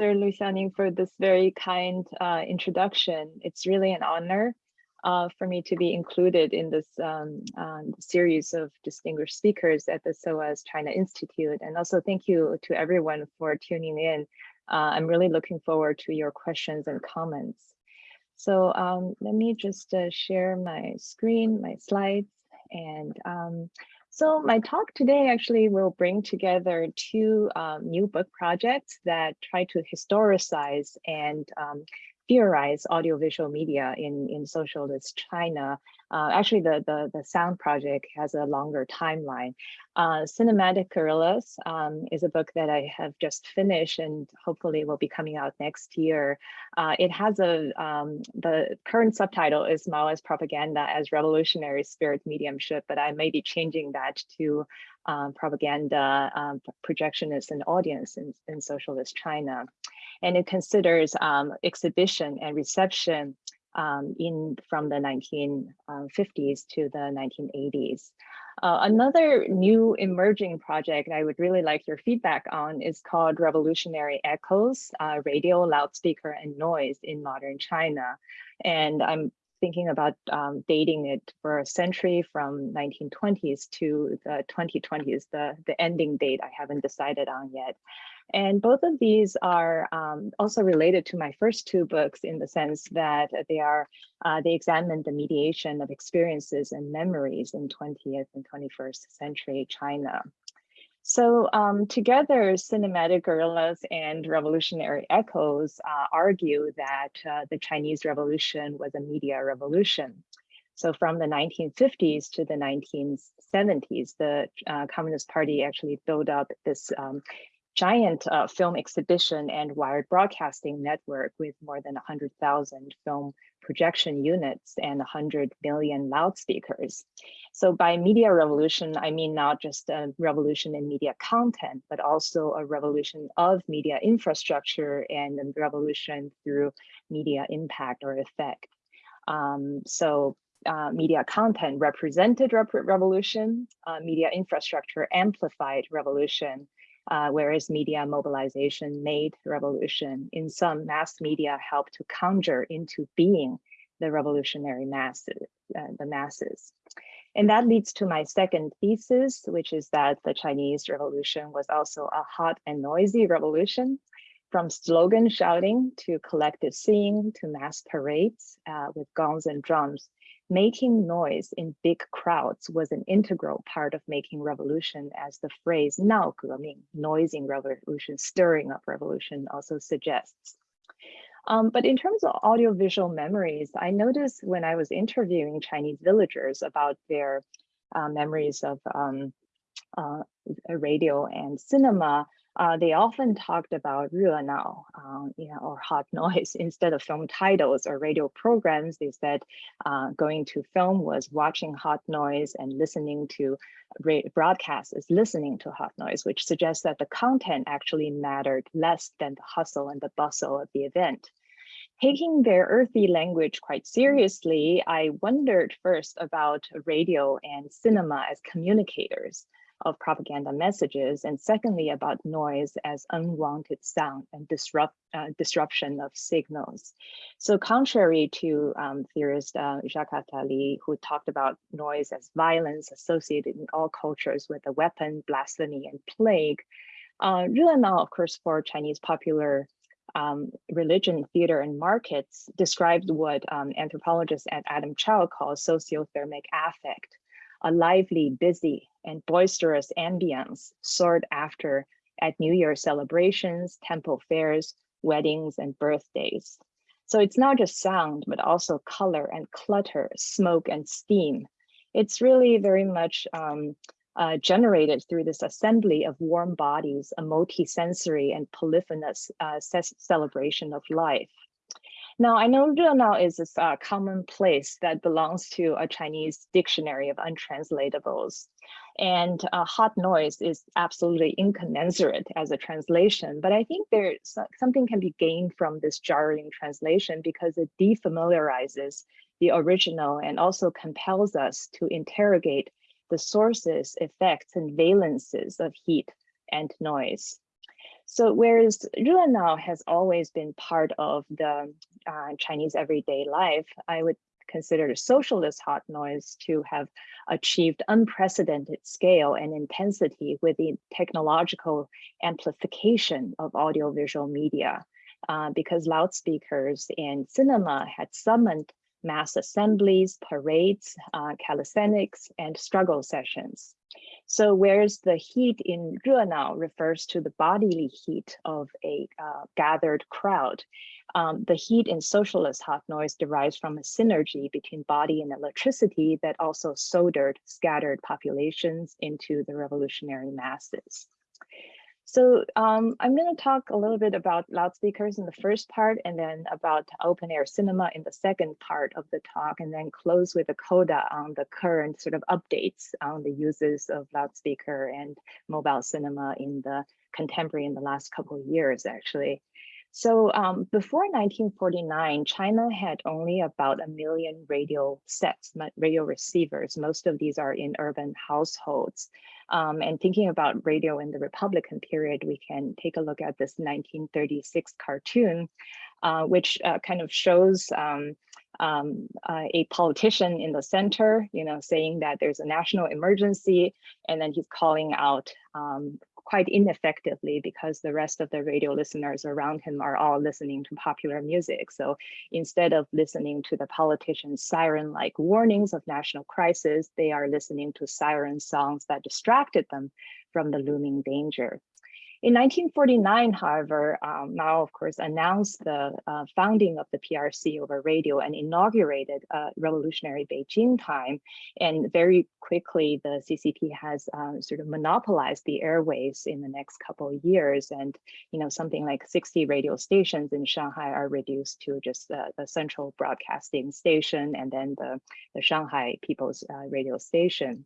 Lu Xiaoning for this very kind uh, introduction. It's really an honor uh, for me to be included in this um, um, series of distinguished speakers at the SOAS China Institute. And also thank you to everyone for tuning in. Uh, I'm really looking forward to your questions and comments. So um, let me just uh, share my screen, my slides, and um, so my talk today actually will bring together two um, new book projects that try to historicize and um, theorize audiovisual media in, in socialist China. Uh, actually, the, the, the sound project has a longer timeline. Uh, Cinematic Guerrillas um, is a book that I have just finished and hopefully will be coming out next year. Uh, it has a, um, the current subtitle is Maoist propaganda as revolutionary spirit mediumship, but I may be changing that to um, propaganda, um, projectionist and audience in, in socialist China and it considers um, exhibition and reception um, in from the 1950s to the 1980s. Uh, another new emerging project I would really like your feedback on is called Revolutionary Echoes, uh, Radio, Loudspeaker, and Noise in Modern China. And I'm thinking about um, dating it for a century from 1920s to the 2020s, the, the ending date I haven't decided on yet. And both of these are um, also related to my first two books in the sense that they are, uh, they examine the mediation of experiences and memories in 20th and 21st century China. So um, together, Cinematic Guerrillas and Revolutionary Echoes uh, argue that uh, the Chinese Revolution was a media revolution. So from the 1950s to the 1970s, the uh, Communist Party actually built up this um, giant uh, film exhibition and wired broadcasting network with more than 100,000 film projection units and 100 million loudspeakers. So by media revolution, I mean not just a revolution in media content, but also a revolution of media infrastructure and a revolution through media impact or effect. Um, so uh, media content represented rep revolution, uh, media infrastructure amplified revolution, uh, whereas media mobilization made revolution. In some, mass media helped to conjure into being the revolutionary masses, uh, the masses. And that leads to my second thesis, which is that the Chinese Revolution was also a hot and noisy revolution, from slogan shouting to collective singing to mass parades uh, with gongs and drums Making noise in big crowds was an integral part of making revolution as the phrase 闹革命, noising revolution, stirring up revolution also suggests. Um, but in terms of audiovisual memories, I noticed when I was interviewing Chinese villagers about their uh, memories of um, uh, radio and cinema, uh, they often talked about 热闹, um, you know, or hot noise instead of film titles or radio programs. They said uh, going to film was watching hot noise and listening to broadcast is listening to hot noise, which suggests that the content actually mattered less than the hustle and the bustle of the event. Taking their earthy language quite seriously, I wondered first about radio and cinema as communicators of propaganda messages, and secondly, about noise as unwanted sound and disrupt, uh, disruption of signals. So contrary to um, theorist uh, Jacques Attali, who talked about noise as violence associated in all cultures with a weapon, blasphemy, and plague, uh, Renao, of course, for Chinese popular um, religion, theater, and markets described what um, anthropologist Adam Chau calls sociothermic affect, a lively, busy, and boisterous ambience sought after at New Year celebrations, temple fairs, weddings, and birthdays. So it's not just sound, but also color and clutter, smoke and steam. It's really very much um, uh, generated through this assembly of warm bodies, a multi-sensory and polyphonous uh, celebration of life. Now, I know 热闹 is a uh, common place that belongs to a Chinese dictionary of untranslatables. And uh, hot noise is absolutely incommensurate as a translation, but I think there's something can be gained from this jarring translation because it defamiliarizes the original and also compels us to interrogate the sources, effects, and valences of heat and noise. So whereas Renao has always been part of the uh, Chinese everyday life, I would consider the socialist hot noise to have achieved unprecedented scale and intensity with the technological amplification of audiovisual media. Uh, because loudspeakers and cinema had summoned mass assemblies, parades, uh, calisthenics, and struggle sessions. So whereas the heat in Renao refers to the bodily heat of a uh, gathered crowd, um, the heat in socialist hot noise derives from a synergy between body and electricity that also soldered scattered populations into the revolutionary masses. So um, I'm going to talk a little bit about loudspeakers in the first part and then about open air cinema in the second part of the talk and then close with a coda on the current sort of updates on the uses of loudspeaker and mobile cinema in the contemporary in the last couple of years actually. So um, before 1949, China had only about a million radio sets, radio receivers. Most of these are in urban households. Um, and thinking about radio in the Republican period, we can take a look at this 1936 cartoon, uh, which uh, kind of shows um, um, uh, a politician in the center, you know, saying that there's a national emergency, and then he's calling out um, quite ineffectively because the rest of the radio listeners around him are all listening to popular music. So instead of listening to the politician's siren-like warnings of national crisis, they are listening to siren songs that distracted them from the looming danger. In 1949, however, um, Mao, of course, announced the uh, founding of the PRC over radio and inaugurated uh, revolutionary Beijing time. And very quickly, the CCP has um, sort of monopolized the airways in the next couple of years. And, you know, something like 60 radio stations in Shanghai are reduced to just uh, the central broadcasting station and then the, the Shanghai People's uh, Radio Station.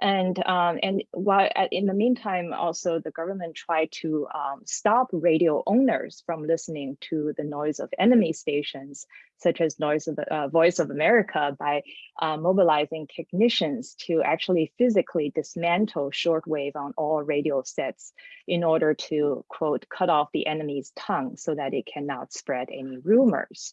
And um, and while in the meantime, also the government tried to um, stop radio owners from listening to the noise of enemy stations, such as noise of the uh, Voice of America, by uh, mobilizing technicians to actually physically dismantle shortwave on all radio sets in order to quote cut off the enemy's tongue so that it cannot spread any rumors.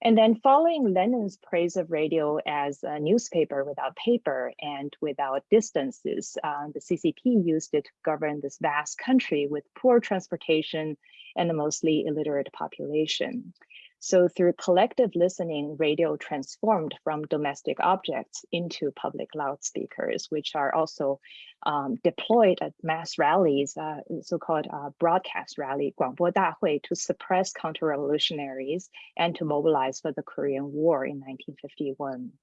And then following Lenin's praise of radio as a newspaper without paper and without distances, uh, the CCP used it to govern this vast country with poor transportation and a mostly illiterate population. So through collective listening, radio transformed from domestic objects into public loudspeakers, which are also um, deployed at mass rallies, uh, so-called uh, broadcast rally, 广播大会, to suppress counter-revolutionaries and to mobilize for the Korean War in 1951.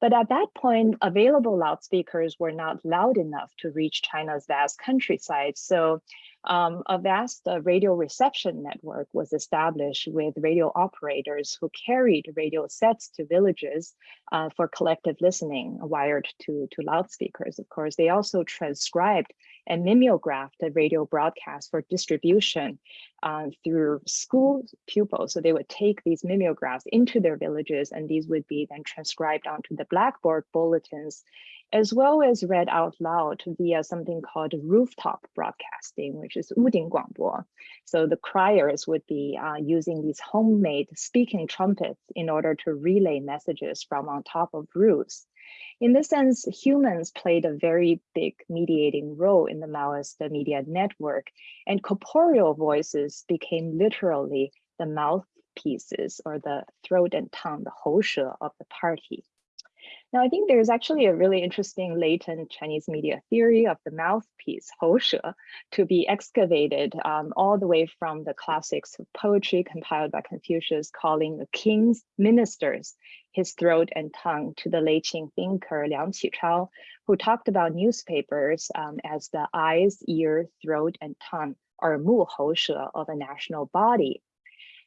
But at that point, available loudspeakers were not loud enough to reach China's vast countryside. So um, a vast uh, radio reception network was established with radio operators who carried radio sets to villages uh, for collective listening wired to, to loudspeakers. Of course, they also transcribed and mimeographed the radio broadcast for distribution uh, through school pupils. So they would take these mimeographs into their villages and these would be then transcribed onto the blackboard bulletins as well as read out loud via something called rooftop broadcasting, which is 屋顶广播. So the criers would be uh, using these homemade speaking trumpets in order to relay messages from on top of roofs. In this sense, humans played a very big mediating role in the Maoist media network, and corporeal voices became literally the mouthpieces or the throat and tongue, the 喉舌 of the party. Now, I think there's actually a really interesting latent Chinese media theory of the mouthpiece, Houshe, to be excavated um, all the way from the classics of poetry compiled by Confucius calling the king's ministers his throat and tongue to the late Qing thinker Liang Qichao, who talked about newspapers um, as the eyes, ear, throat, and tongue or mu houshe of a national body.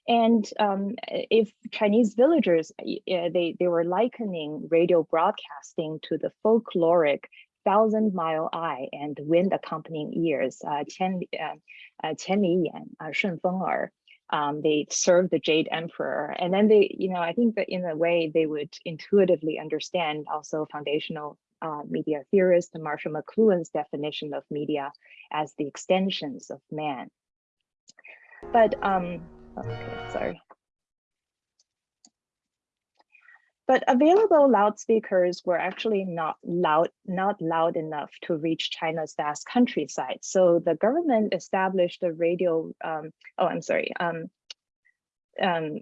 And um, if Chinese villagers, they, they were likening radio broadcasting to the folkloric thousand mile eye and wind accompanying ears, uh, qian, uh, uh, uh, feng er. Um, they serve the Jade Emperor. And then they, you know, I think that in a way they would intuitively understand also foundational uh, media theorist Marshall McLuhan's definition of media as the extensions of man. But um, okay, sorry. But available loudspeakers were actually not loud, not loud enough to reach China's vast countryside. So the government established a radio, um, oh, I'm sorry. Um, um,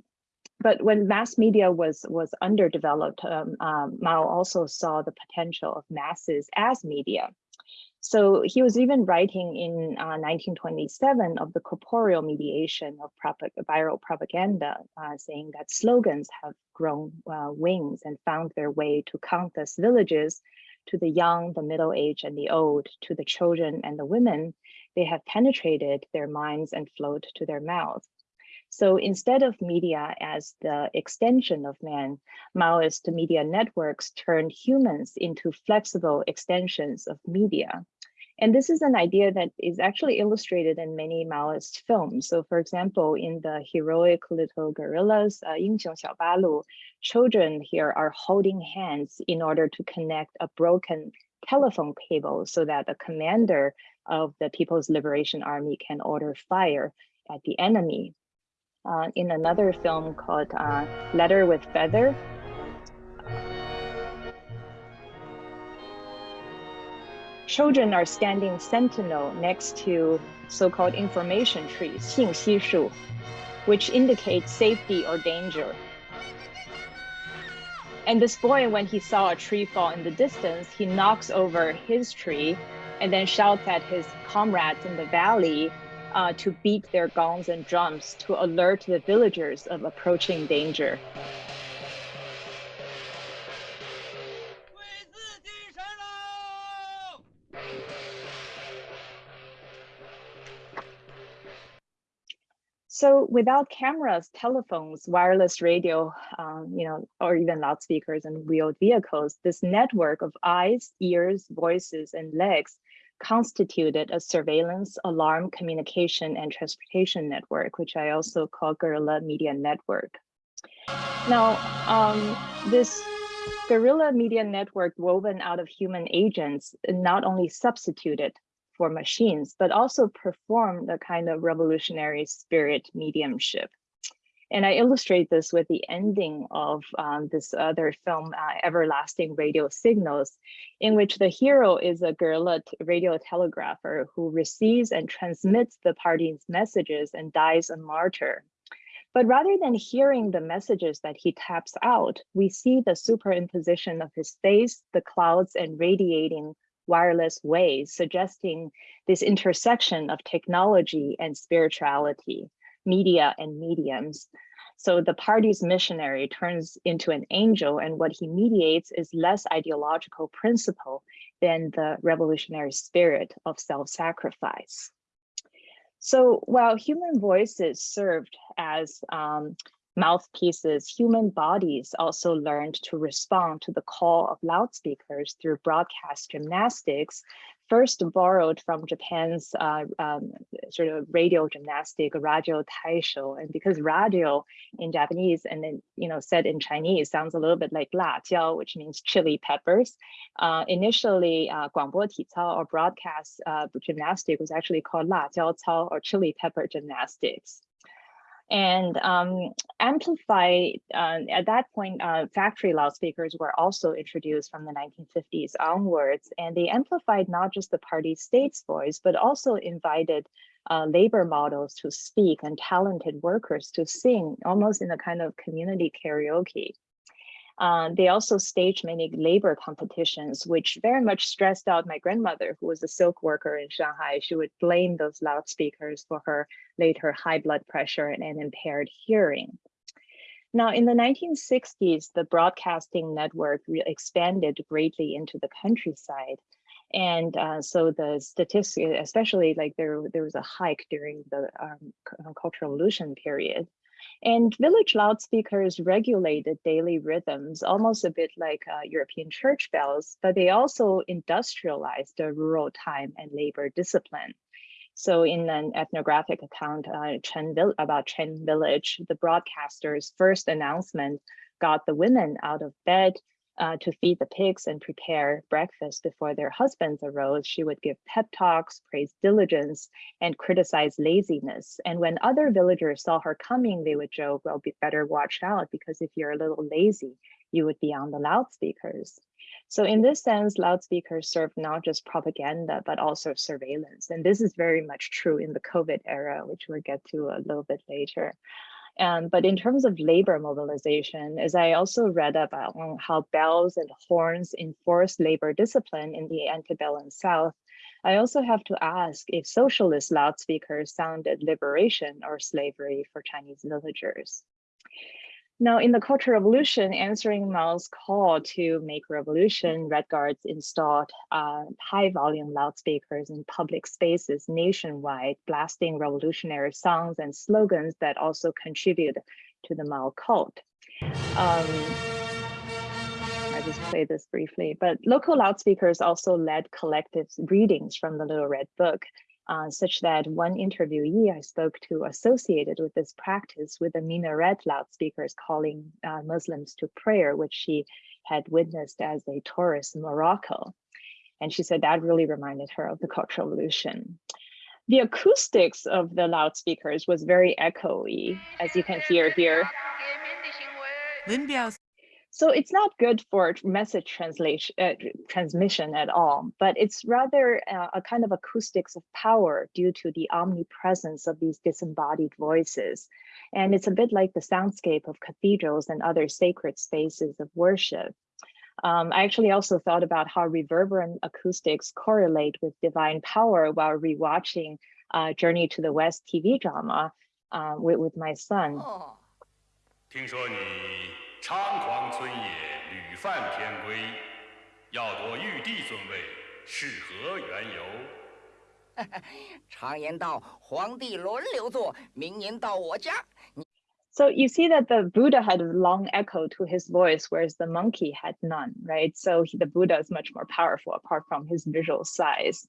but when mass media was was underdeveloped, um, um, Mao also saw the potential of masses as media. So he was even writing in uh, 1927 of the corporeal mediation of viral propaganda, uh, saying that slogans have grown uh, wings and found their way to countless villages, to the young, the middle-aged, and the old, to the children and the women. They have penetrated their minds and flowed to their mouths. So instead of media as the extension of man, Maoist media networks turned humans into flexible extensions of media. And this is an idea that is actually illustrated in many Maoist films. So for example, in the heroic little guerrillas, uh, 英雄小八路, children here are holding hands in order to connect a broken telephone cable so that the commander of the People's Liberation Army can order fire at the enemy uh, in another film called uh, Letter with Feather. Children are standing sentinel next to so-called information trees, 信息树, which indicates safety or danger. And this boy, when he saw a tree fall in the distance, he knocks over his tree and then shouts at his comrades in the valley uh, to beat their gongs and drums to alert the villagers of approaching danger. So without cameras, telephones, wireless radio, um, you know, or even loudspeakers and wheeled vehicles, this network of eyes, ears, voices, and legs constituted a surveillance, alarm, communication, and transportation network, which I also call Guerrilla Media Network. Now, um, this guerrilla media network woven out of human agents not only substituted for machines, but also performed a kind of revolutionary spirit mediumship. And I illustrate this with the ending of um, this other film, uh, Everlasting Radio Signals, in which the hero is a guerrilla radio telegrapher who receives and transmits the party's messages and dies a martyr. But rather than hearing the messages that he taps out, we see the superimposition of his face, the clouds and radiating wireless waves, suggesting this intersection of technology and spirituality media and mediums. So the party's missionary turns into an angel and what he mediates is less ideological principle than the revolutionary spirit of self-sacrifice. So while human voices served as um, mouthpieces, human bodies also learned to respond to the call of loudspeakers through broadcast gymnastics, first borrowed from Japan's uh, um, sort of radio gymnastic, radio taisho. And because radio in Japanese and then, you know, said in Chinese sounds a little bit like la jiao, which means chili peppers. Uh, initially, uh, guangbo or broadcast uh, gymnastic was actually called la jiao cao or chili pepper gymnastics. And um, amplified, uh, at that point, uh, factory loudspeakers were also introduced from the 1950s onwards, and they amplified not just the party state's voice, but also invited uh, labor models to speak and talented workers to sing, almost in a kind of community karaoke. Uh, they also staged many labor competitions, which very much stressed out my grandmother, who was a silk worker in Shanghai. She would blame those loudspeakers for her later high blood pressure and, and impaired hearing. Now, in the 1960s, the broadcasting network expanded greatly into the countryside. And uh, so the statistics, especially like there, there was a hike during the um, Cultural Revolution period. And village loudspeakers regulated daily rhythms, almost a bit like uh, European church bells, but they also industrialized the rural time and labor discipline. So in an ethnographic account uh, Chen about Chen village, the broadcaster's first announcement got the women out of bed uh, to feed the pigs and prepare breakfast before their husbands arose, she would give pep talks, praise diligence, and criticize laziness. And when other villagers saw her coming, they would joke, well, be better watch out because if you're a little lazy, you would be on the loudspeakers. So in this sense, loudspeakers serve not just propaganda, but also surveillance. And this is very much true in the COVID era, which we'll get to a little bit later. Um, but in terms of labor mobilization, as I also read about how bells and horns enforce labor discipline in the antebellum South, I also have to ask if socialist loudspeakers sounded liberation or slavery for Chinese villagers. Now, in the Cultural Revolution, answering Mao's call to make revolution, Red Guards installed uh, high volume loudspeakers in public spaces nationwide, blasting revolutionary songs and slogans that also contribute to the Mao cult. Um, I just play this briefly, but local loudspeakers also led collective readings from the Little Red Book uh, such that one interviewee I spoke to associated with this practice with the minaret loudspeakers calling uh, Muslims to prayer, which she had witnessed as a tourist in Morocco. And she said that really reminded her of the Cultural Revolution. The acoustics of the loudspeakers was very echoey, as you can hear here. So it's not good for message translation uh, transmission at all, but it's rather uh, a kind of acoustics of power due to the omnipresence of these disembodied voices. And it's a bit like the soundscape of cathedrals and other sacred spaces of worship. Um, I actually also thought about how reverberant acoustics correlate with divine power while rewatching uh, Journey to the West TV drama uh, with, with my son. Oh. 猖狂村野，屡犯天规，要夺玉帝尊位，是何缘由？常言道，皇帝轮流坐，明年到我家。So you see that the Buddha had a long echo to his voice, whereas the monkey had none, right? So he, the Buddha is much more powerful apart from his visual size.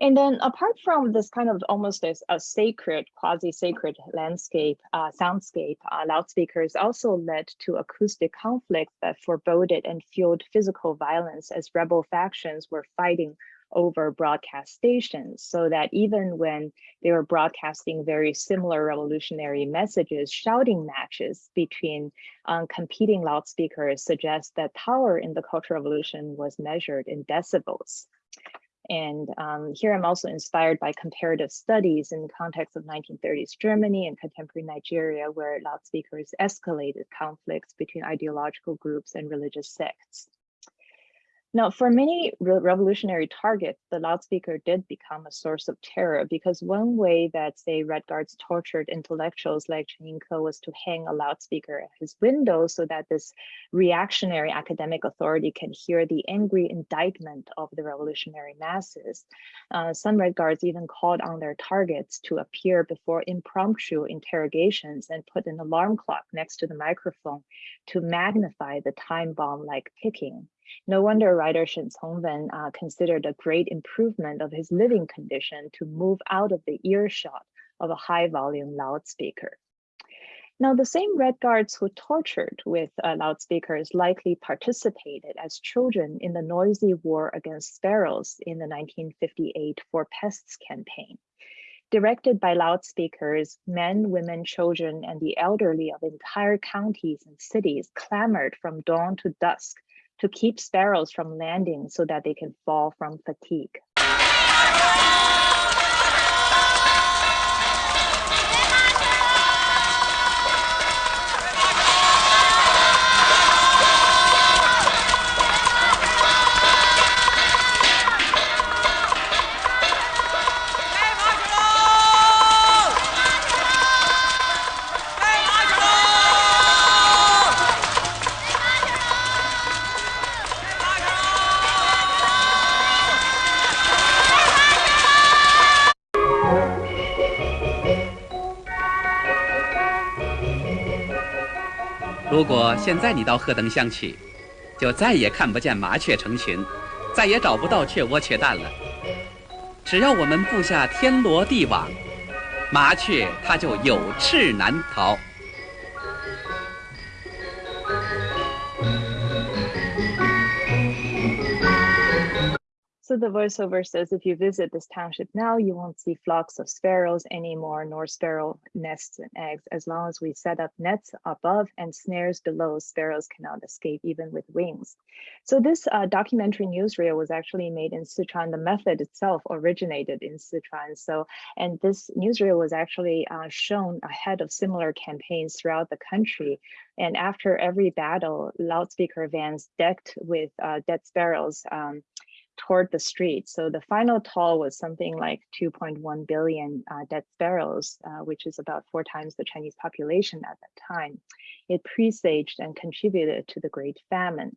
And then apart from this kind of almost as a sacred, quasi-sacred landscape, uh, soundscape, uh, loudspeakers also led to acoustic conflict that foreboded and fueled physical violence as rebel factions were fighting over broadcast stations so that even when they were broadcasting very similar revolutionary messages, shouting matches between um, competing loudspeakers suggest that power in the Cultural Revolution was measured in decibels. And um, here I'm also inspired by comparative studies in the context of 1930s Germany and contemporary Nigeria, where loudspeakers escalated conflicts between ideological groups and religious sects. Now, for many re revolutionary targets, the loudspeaker did become a source of terror because one way that, say, Red Guards tortured intellectuals like Chen was to hang a loudspeaker at his window so that this reactionary academic authority can hear the angry indictment of the revolutionary masses. Uh, some Red Guards even called on their targets to appear before impromptu interrogations and put an alarm clock next to the microphone to magnify the time bomb like ticking. No wonder writer Shen Congwen uh, considered a great improvement of his living condition to move out of the earshot of a high volume loudspeaker. Now, the same Red Guards who tortured with uh, loudspeakers likely participated as children in the noisy war against sparrows in the 1958 Four Pests campaign. Directed by loudspeakers, men, women, children, and the elderly of entire counties and cities clamored from dawn to dusk to keep sparrows from landing so that they can fall from fatigue. 现在你到鹤登乡去，就再也看不见麻雀成群，再也找不到雀窝雀蛋了。只要我们布下天罗地网，麻雀它就有翅难逃。So the voiceover says, if you visit this township now, you won't see flocks of sparrows anymore, nor sparrow nests and eggs. As long as we set up nets above and snares below, sparrows cannot escape even with wings. So this uh, documentary newsreel was actually made in Sichuan. The method itself originated in Sichuan. So, and this newsreel was actually uh, shown ahead of similar campaigns throughout the country. And after every battle, loudspeaker vans decked with uh, dead sparrows um, toward the street. So the final toll was something like 2.1 billion uh, dead sparrows, uh, which is about four times the Chinese population at that time. It presaged and contributed to the Great Famine.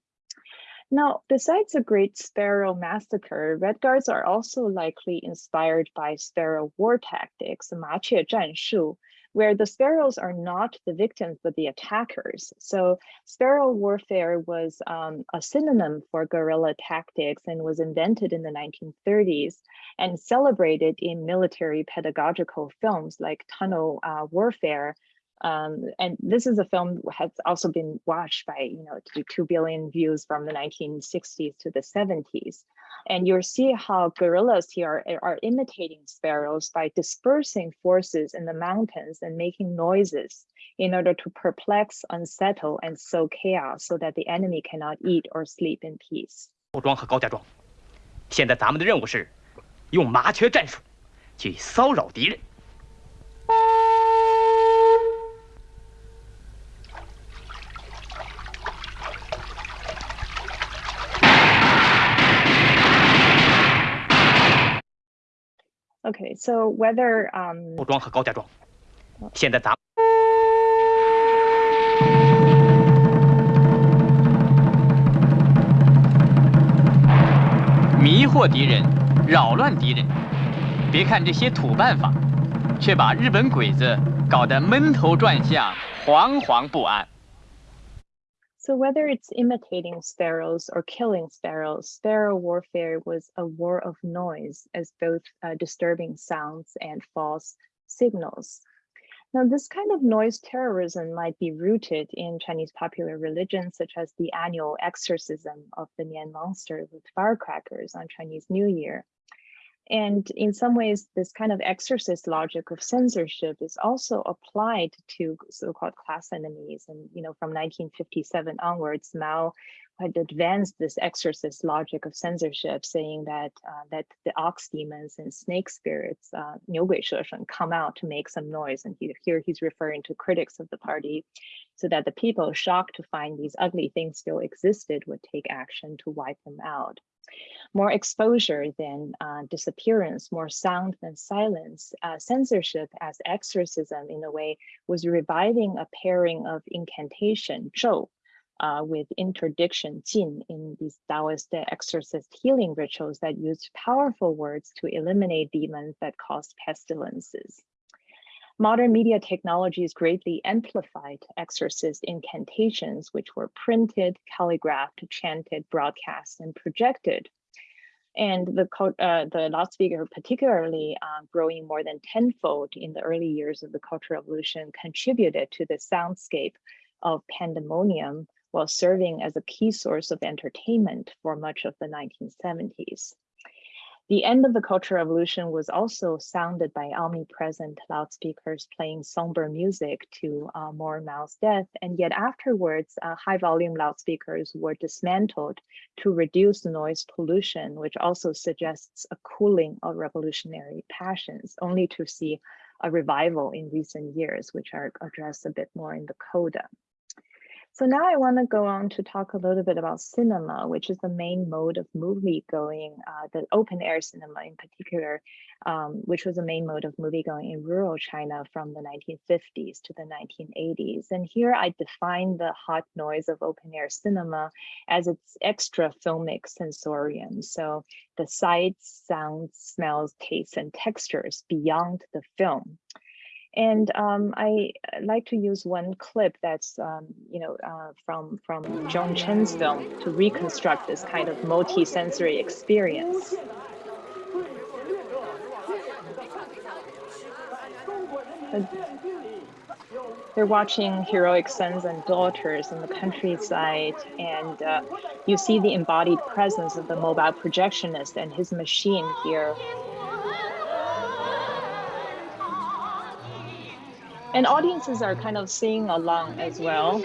Now, besides the Great Sparrow Massacre, Red Guards are also likely inspired by sparrow war tactics, 麻雀战术, where the sparrows are not the victims, but the attackers. So sparrow warfare was um, a synonym for guerrilla tactics and was invented in the 1930s and celebrated in military pedagogical films like Tunnel uh, Warfare um, and this is a film has also been watched by you know two billion views from the 1960s to the 70s and you'll see how guerrillas here are, are imitating sparrows by dispersing forces in the mountains and making noises in order to perplex unsettle and sow chaos so that the enemy cannot eat or sleep in peace. 后庄和高家庄现在咱们的任务是用麻雀战术去骚扰敌人。Okay, so whether um 武装和高家庄，现在咱迷惑敌人，扰乱敌人。别看这些土办法，却把日本鬼子搞得闷头转向，惶惶不安。So whether it's imitating sparrows or killing sparrows, sparrow warfare was a war of noise as both uh, disturbing sounds and false signals. Now, this kind of noise terrorism might be rooted in Chinese popular religion, such as the annual exorcism of the Nian monster with firecrackers on Chinese New Year. And in some ways, this kind of exorcist logic of censorship is also applied to so-called class enemies. And you know, from 1957 onwards, Mao had advanced this exorcist logic of censorship, saying that uh, that the ox demons and snake spirits, uh, 牛鬼蛇神, come out to make some noise. And he, here he's referring to critics of the party, so that the people shocked to find these ugly things still existed would take action to wipe them out more exposure than uh, disappearance, more sound than silence. Uh, censorship as exorcism in a way was reviving a pairing of incantation, zhou, uh, with interdiction, jin, in these Taoist exorcist healing rituals that used powerful words to eliminate demons that caused pestilences. Modern media technologies greatly amplified exorcist incantations, which were printed, calligraphed, chanted, broadcast, and projected. And the, uh, the loudspeaker, particularly uh, growing more than tenfold in the early years of the Cultural Revolution, contributed to the soundscape of pandemonium while serving as a key source of entertainment for much of the 1970s. The end of the Cultural Revolution was also sounded by omnipresent loudspeakers playing somber music to uh, mourn Mao's death, and yet afterwards, uh, high volume loudspeakers were dismantled to reduce noise pollution, which also suggests a cooling of revolutionary passions, only to see a revival in recent years, which are addressed a bit more in the coda. So now I want to go on to talk a little bit about cinema, which is the main mode of movie going, uh, the open air cinema in particular, um, which was the main mode of movie going in rural China from the 1950s to the 1980s. And here I define the hot noise of open air cinema as its extra filmic sensorium. So the sights, sounds, smells, tastes, and textures beyond the film. And um, I like to use one clip that's, um, you know, uh, from, from Joan Chen's film to reconstruct this kind of multi-sensory experience. they're watching heroic sons and daughters in the countryside, and uh, you see the embodied presence of the mobile projectionist and his machine here. And audiences are kind of singing along as well.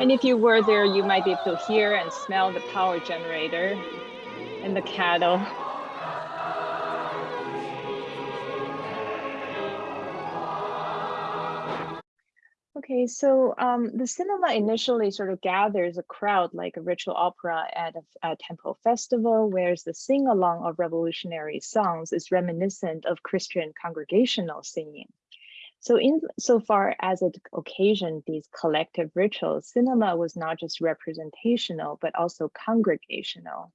And if you were there, you might be able to hear and smell the power generator and the cattle. Okay, so um, the cinema initially sort of gathers a crowd like a ritual opera at a, a temple festival, whereas the sing-along of revolutionary songs is reminiscent of Christian congregational singing. So in so far as it occasioned these collective rituals, cinema was not just representational, but also congregational.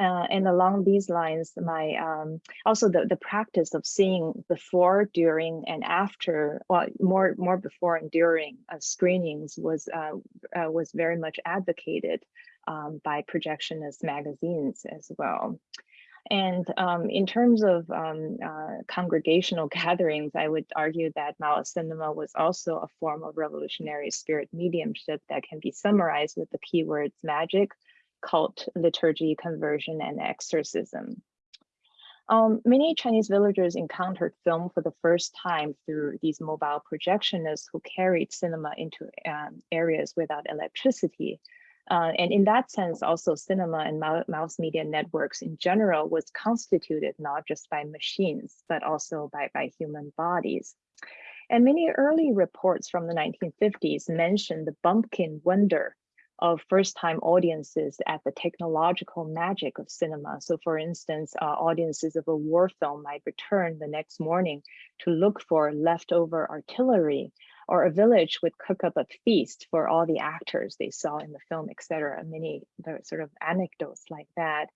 Uh, and along these lines, my um, also the, the practice of seeing before, during, and after, well, more more before and during uh, screenings was uh, uh was very much advocated um, by projectionist magazines as well. And um, in terms of um, uh, congregational gatherings, I would argue that Mao cinema was also a form of revolutionary spirit mediumship that can be summarized with the keywords magic, cult, liturgy, conversion, and exorcism. Um, many Chinese villagers encountered film for the first time through these mobile projectionists who carried cinema into um, areas without electricity, uh, and in that sense, also cinema and mass media networks in general was constituted not just by machines, but also by, by human bodies. And many early reports from the 1950s mention the bumpkin wonder of first-time audiences at the technological magic of cinema. So for instance, uh, audiences of a war film might return the next morning to look for leftover artillery or a village would cook up a feast for all the actors they saw in the film, etc. Many sort of anecdotes like that.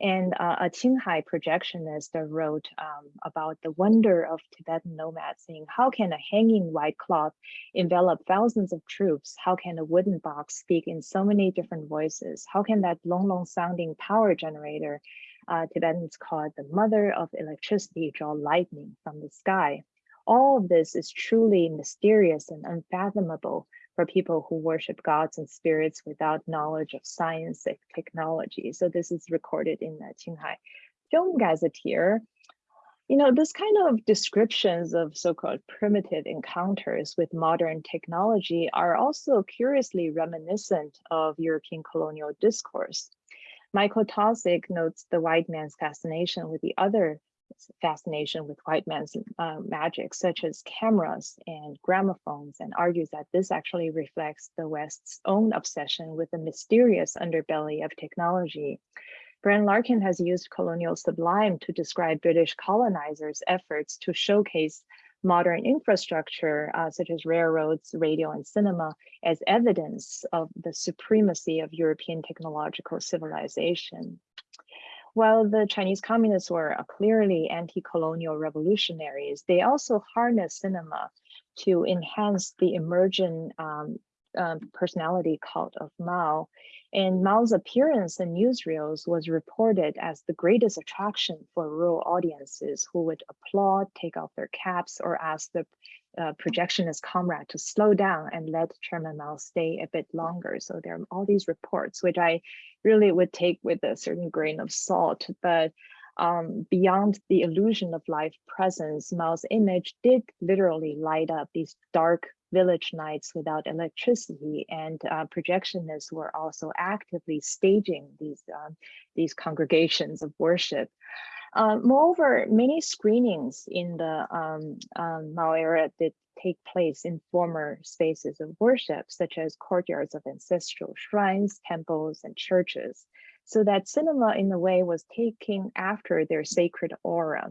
And uh, a Qinghai projectionist wrote um, about the wonder of Tibetan nomads, saying, how can a hanging white cloth envelop thousands of troops? How can a wooden box speak in so many different voices? How can that long, long sounding power generator uh, Tibetans call it the mother of electricity, draw lightning from the sky all of this is truly mysterious and unfathomable for people who worship gods and spirits without knowledge of science and technology. So this is recorded in the Qinghai Film Gazetteer. You know, this kind of descriptions of so-called primitive encounters with modern technology are also curiously reminiscent of European colonial discourse. Michael Taussig notes the white man's fascination with the other fascination with white man's uh, magic, such as cameras and gramophones, and argues that this actually reflects the West's own obsession with the mysterious underbelly of technology. Brian Larkin has used colonial sublime to describe British colonizers' efforts to showcase modern infrastructure, uh, such as railroads, radio, and cinema, as evidence of the supremacy of European technological civilization. While the Chinese communists were clearly anti-colonial revolutionaries, they also harnessed cinema to enhance the emergent um, um, personality cult of Mao. And Mao's appearance in newsreels was reported as the greatest attraction for rural audiences who would applaud, take off their caps, or ask the uh, projectionist comrade to slow down and let Chairman Mao stay a bit longer. So there are all these reports, which I really would take with a certain grain of salt. But um, beyond the illusion of live presence, Mao's image did literally light up these dark village nights without electricity and uh, projectionists were also actively staging these, um, these congregations of worship. Uh, moreover, many screenings in the um, um, Mao era did take place in former spaces of worship, such as courtyards of ancestral shrines, temples, and churches. So that cinema, in a way, was taking after their sacred aura.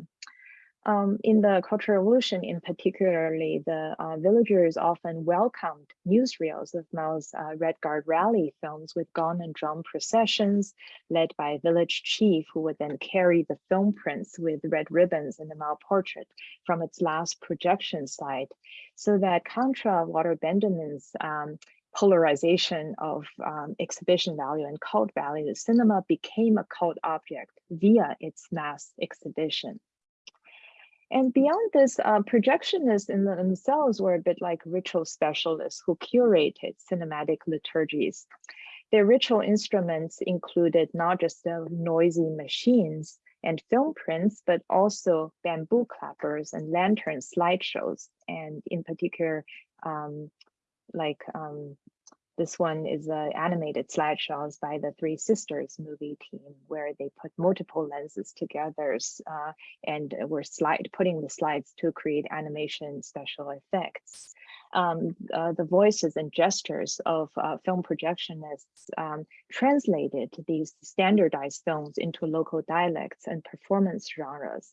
Um, in the Cultural Revolution, in particularly, the uh, villagers often welcomed newsreels of Mao's uh, Red Guard rally films with gong and drum processions led by a village chief who would then carry the film prints with red ribbons and the Mao portrait from its last projection site. So that contra Walter Benjamin's um, polarization of um, exhibition value and cult value, the cinema became a cult object via its mass exhibition. And beyond this, uh, projectionists in themselves were a bit like ritual specialists who curated cinematic liturgies. Their ritual instruments included not just the noisy machines and film prints, but also bamboo clappers and lantern slideshows, and in particular, um, like um, this one is uh, animated slideshows by the Three Sisters movie team, where they put multiple lenses together uh, and were slide putting the slides to create animation special effects. Um, uh, the voices and gestures of uh, film projectionists um, translated these standardized films into local dialects and performance genres.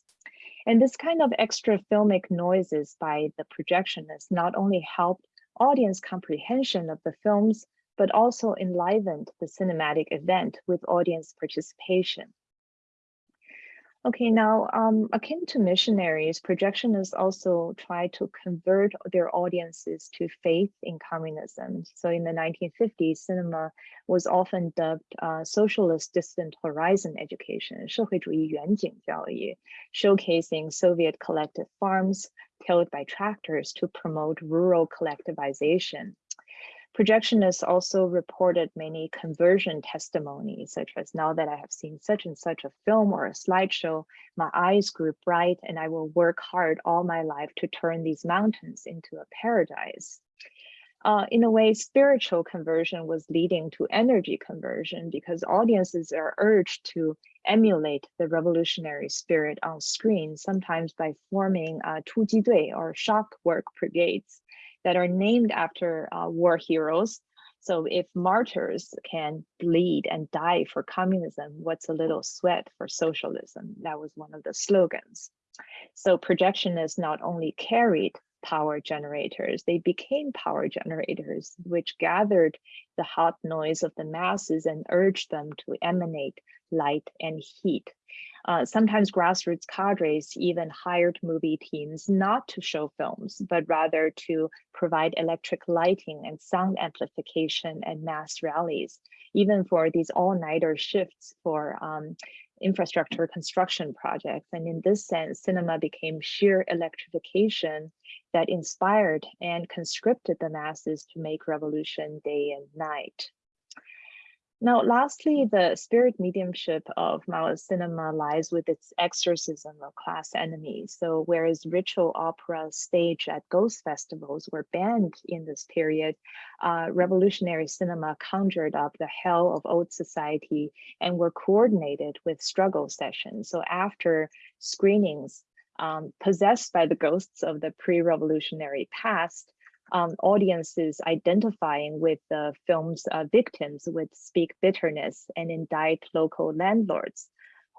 And this kind of extra filmic noises by the projectionists not only helped audience comprehension of the films, but also enlivened the cinematic event with audience participation. Okay, now um, akin to missionaries, projectionists also try to convert their audiences to faith in communism. So in the 1950s, cinema was often dubbed uh, socialist distant horizon education, 社会主义远景教育, showcasing Soviet collective farms tilled by tractors to promote rural collectivization. Projectionists also reported many conversion testimonies, such as now that I have seen such and such a film or a slideshow, my eyes grew bright and I will work hard all my life to turn these mountains into a paradise. Uh, in a way, spiritual conversion was leading to energy conversion because audiences are urged to emulate the revolutionary spirit on screen, sometimes by forming uh, 突击队 or shock work brigades that are named after uh, war heroes. So if martyrs can bleed and die for communism, what's a little sweat for socialism? That was one of the slogans. So projection is not only carried power generators, they became power generators, which gathered the hot noise of the masses and urged them to emanate light and heat. Uh, sometimes grassroots cadres even hired movie teams not to show films, but rather to provide electric lighting and sound amplification and mass rallies, even for these all-nighter shifts for um, infrastructure construction projects. And in this sense, cinema became sheer electrification that inspired and conscripted the masses to make revolution day and night. Now, lastly, the spirit mediumship of Mao's cinema lies with its exorcism of class enemies. So whereas ritual opera staged at ghost festivals were banned in this period, uh, revolutionary cinema conjured up the hell of old society and were coordinated with struggle sessions. So after screenings, um, possessed by the ghosts of the pre-revolutionary past, um, audiences identifying with the film's uh, victims would speak bitterness and indict local landlords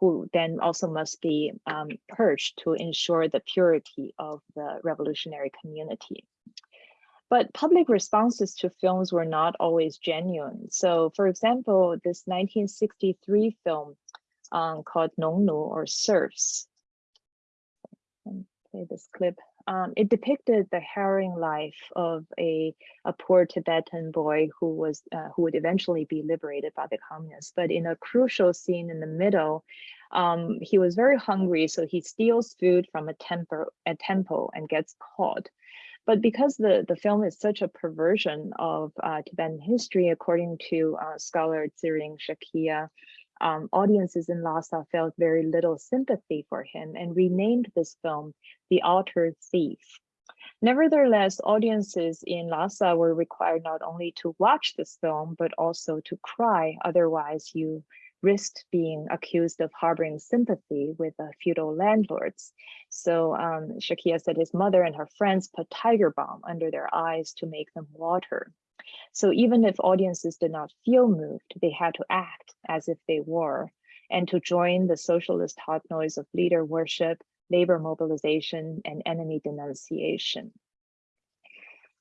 who then also must be um, purged to ensure the purity of the revolutionary community. But public responses to films were not always genuine. So for example, this 1963 film um, called Nongnu or Serfs, play this clip um, it depicted the harrowing life of a, a poor Tibetan boy who was uh, who would eventually be liberated by the communists. But in a crucial scene in the middle, um, he was very hungry, so he steals food from a temple, a temple and gets caught. But because the, the film is such a perversion of uh, Tibetan history, according to uh, scholar Tsering Shakya, um, audiences in Lhasa felt very little sympathy for him and renamed this film The Altar Thief. Nevertheless, audiences in Lhasa were required not only to watch this film, but also to cry, otherwise you risked being accused of harboring sympathy with the feudal landlords. So um, Shakya said his mother and her friends put tiger balm under their eyes to make them water. So even if audiences did not feel moved, they had to act as if they were, and to join the socialist hot noise of leader worship, labor mobilization, and enemy denunciation.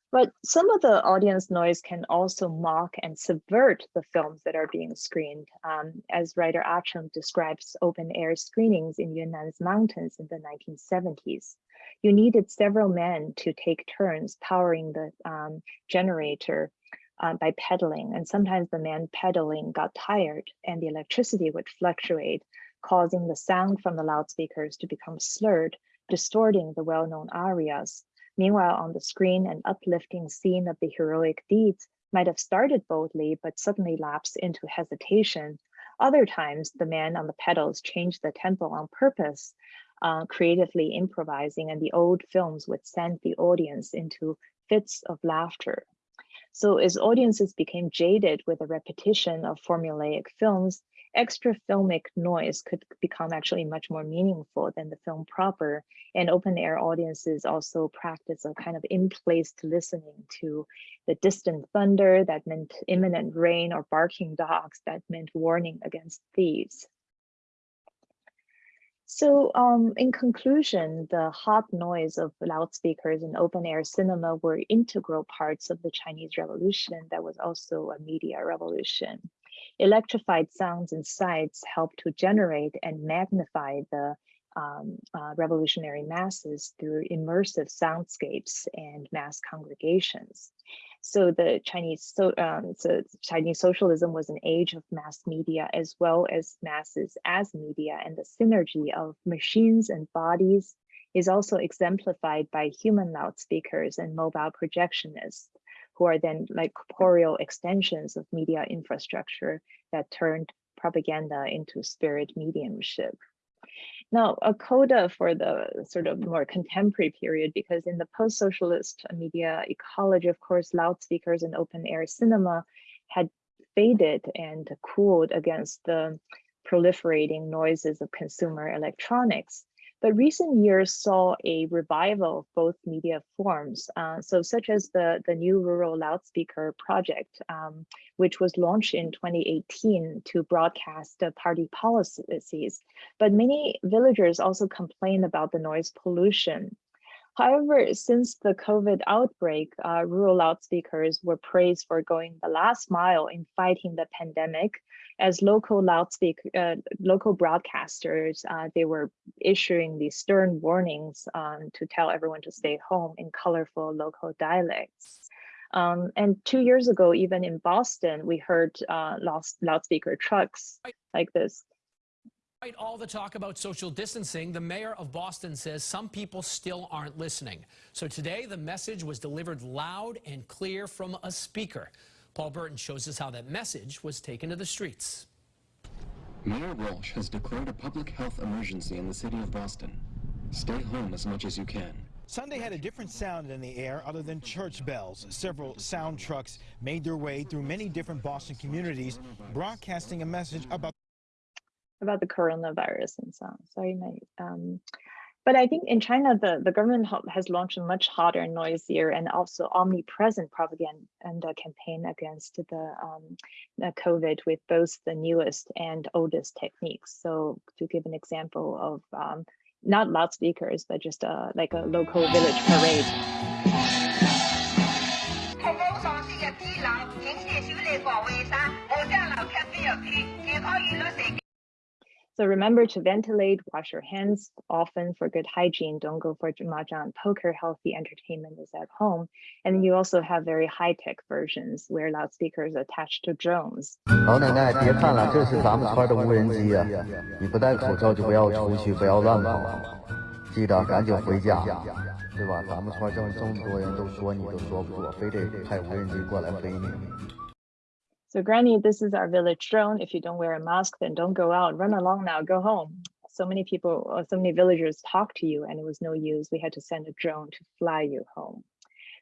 But some of the audience noise can also mock and subvert the films that are being screened. Um, as writer Ah describes open air screenings in Yunnan's mountains in the 1970s. You needed several men to take turns powering the um, generator uh, by pedaling, and sometimes the man pedaling got tired and the electricity would fluctuate, causing the sound from the loudspeakers to become slurred, distorting the well-known arias Meanwhile, on the screen, an uplifting scene of the heroic deeds might have started boldly, but suddenly lapsed into hesitation. Other times, the man on the pedals changed the tempo on purpose, uh, creatively improvising, and the old films would send the audience into fits of laughter. So as audiences became jaded with the repetition of formulaic films, extra filmic noise could become actually much more meaningful than the film proper. And open air audiences also practice a kind of in-place listening to the distant thunder that meant imminent rain or barking dogs that meant warning against thieves. So um, in conclusion, the hot noise of loudspeakers and open air cinema were integral parts of the Chinese Revolution that was also a media revolution. Electrified sounds and sights help to generate and magnify the um, uh, revolutionary masses through immersive soundscapes and mass congregations. So the Chinese so, um, so Chinese socialism was an age of mass media as well as masses as media, and the synergy of machines and bodies is also exemplified by human loudspeakers and mobile projectionists who are then like corporeal extensions of media infrastructure that turned propaganda into spirit mediumship. Now, a coda for the sort of more contemporary period, because in the post-socialist media ecology, of course, loudspeakers and open air cinema had faded and cooled against the proliferating noises of consumer electronics. But recent years saw a revival of both media forms, uh, so such as the, the new Rural Loudspeaker Project, um, which was launched in 2018 to broadcast the party policies. But many villagers also complain about the noise pollution. However, since the COVID outbreak, uh, rural loudspeakers were praised for going the last mile in fighting the pandemic as local loudspeaker, uh, local broadcasters, uh, they were issuing these stern warnings um, to tell everyone to stay home in colorful local dialects. Um, and two years ago, even in Boston, we heard uh, loudspeaker trucks like this. Despite all the talk about social distancing, the mayor of Boston says some people still aren't listening. So today, the message was delivered loud and clear from a speaker. Paul Burton shows us how that message was taken to the streets. Mayor Walsh has declared a public health emergency in the city of Boston. Stay home as much as you can. Sunday had a different sound in the air other than church bells. Several sound trucks made their way through many different Boston communities, broadcasting a message about about the coronavirus and so on. Sorry, my um, but I think in China, the, the government has launched a much hotter, noisier, and also omnipresent propaganda campaign against the, um, the COVID with both the newest and oldest techniques. So to give an example of um, not loudspeakers, but just uh, like a local village parade. So remember to ventilate, wash your hands often for good hygiene. Don't go for mahjong poker. Healthy entertainment is at home. And you also have very high-tech versions where loudspeakers attached to drones. 老奶奶，别看了，这是咱们村的无人机呀！你不戴口罩就不要出去，不要乱跑，记得赶紧回家，对吧？咱们村这么这么多人都说你都说不住，非得派无人机过来飞你。 So Granny, this is our village drone. If you don't wear a mask, then don't go out. Run along now, go home. So many people, uh, so many villagers talked to you and it was no use. We had to send a drone to fly you home.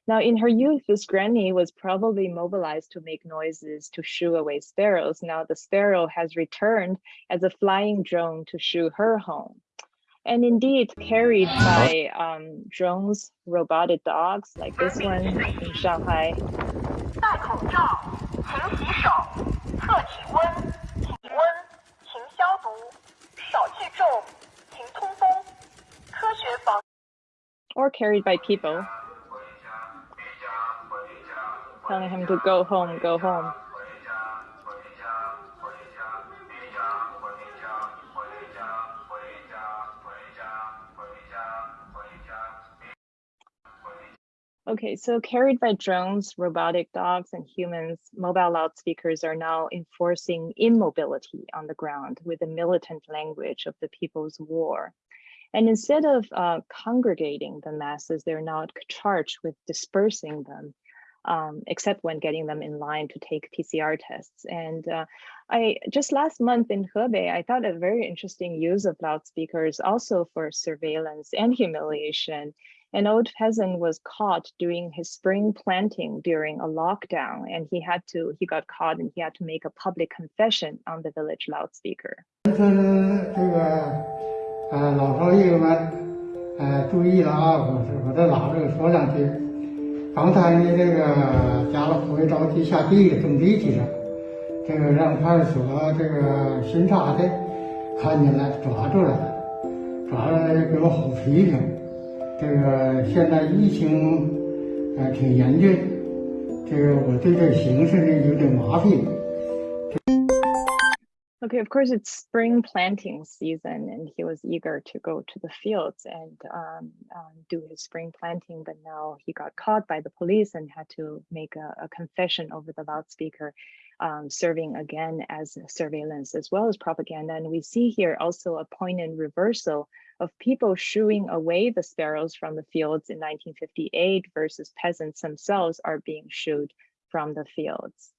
Now, in her youth, this granny was probably mobilized to make noises to shoo away sparrows. Now the sparrow has returned as a flying drone to shoo her home. And indeed, carried by um, drones, robotic dogs like this one in Shanghai. 勤洗手，测体温，体温，勤消毒，少聚众，勤通风，科 确保 or carried by people, telling him to go home, go home. Okay, so carried by drones, robotic dogs, and humans, mobile loudspeakers are now enforcing immobility on the ground with the militant language of the people's war. And instead of uh, congregating the masses, they're now charged with dispersing them, um, except when getting them in line to take PCR tests. And uh, I just last month in Hebei, I thought a very interesting use of loudspeakers also for surveillance and humiliation an old peasant was caught doing his spring planting during a lockdown and he had to he got caught and he had to make a public confession on the village loudspeaker 这个呃老少爷们呃注意了啊我是我再拿这个说两句刚才呢这个家乐福着急下地了种地去了这个让派出所这个巡查的看见了抓住了抓了给我吼批评 这个现在疫情呃挺严峻，这个我对这形势呢有点麻痹。Okay, of course, it's spring planting season, and he was eager to go to the fields and um, um, do his spring planting. But now he got caught by the police and had to make a, a confession over the loudspeaker, um, serving again as surveillance as well as propaganda. And we see here also a poignant reversal of people shooing away the sparrows from the fields in 1958 versus peasants themselves are being shooed from the fields.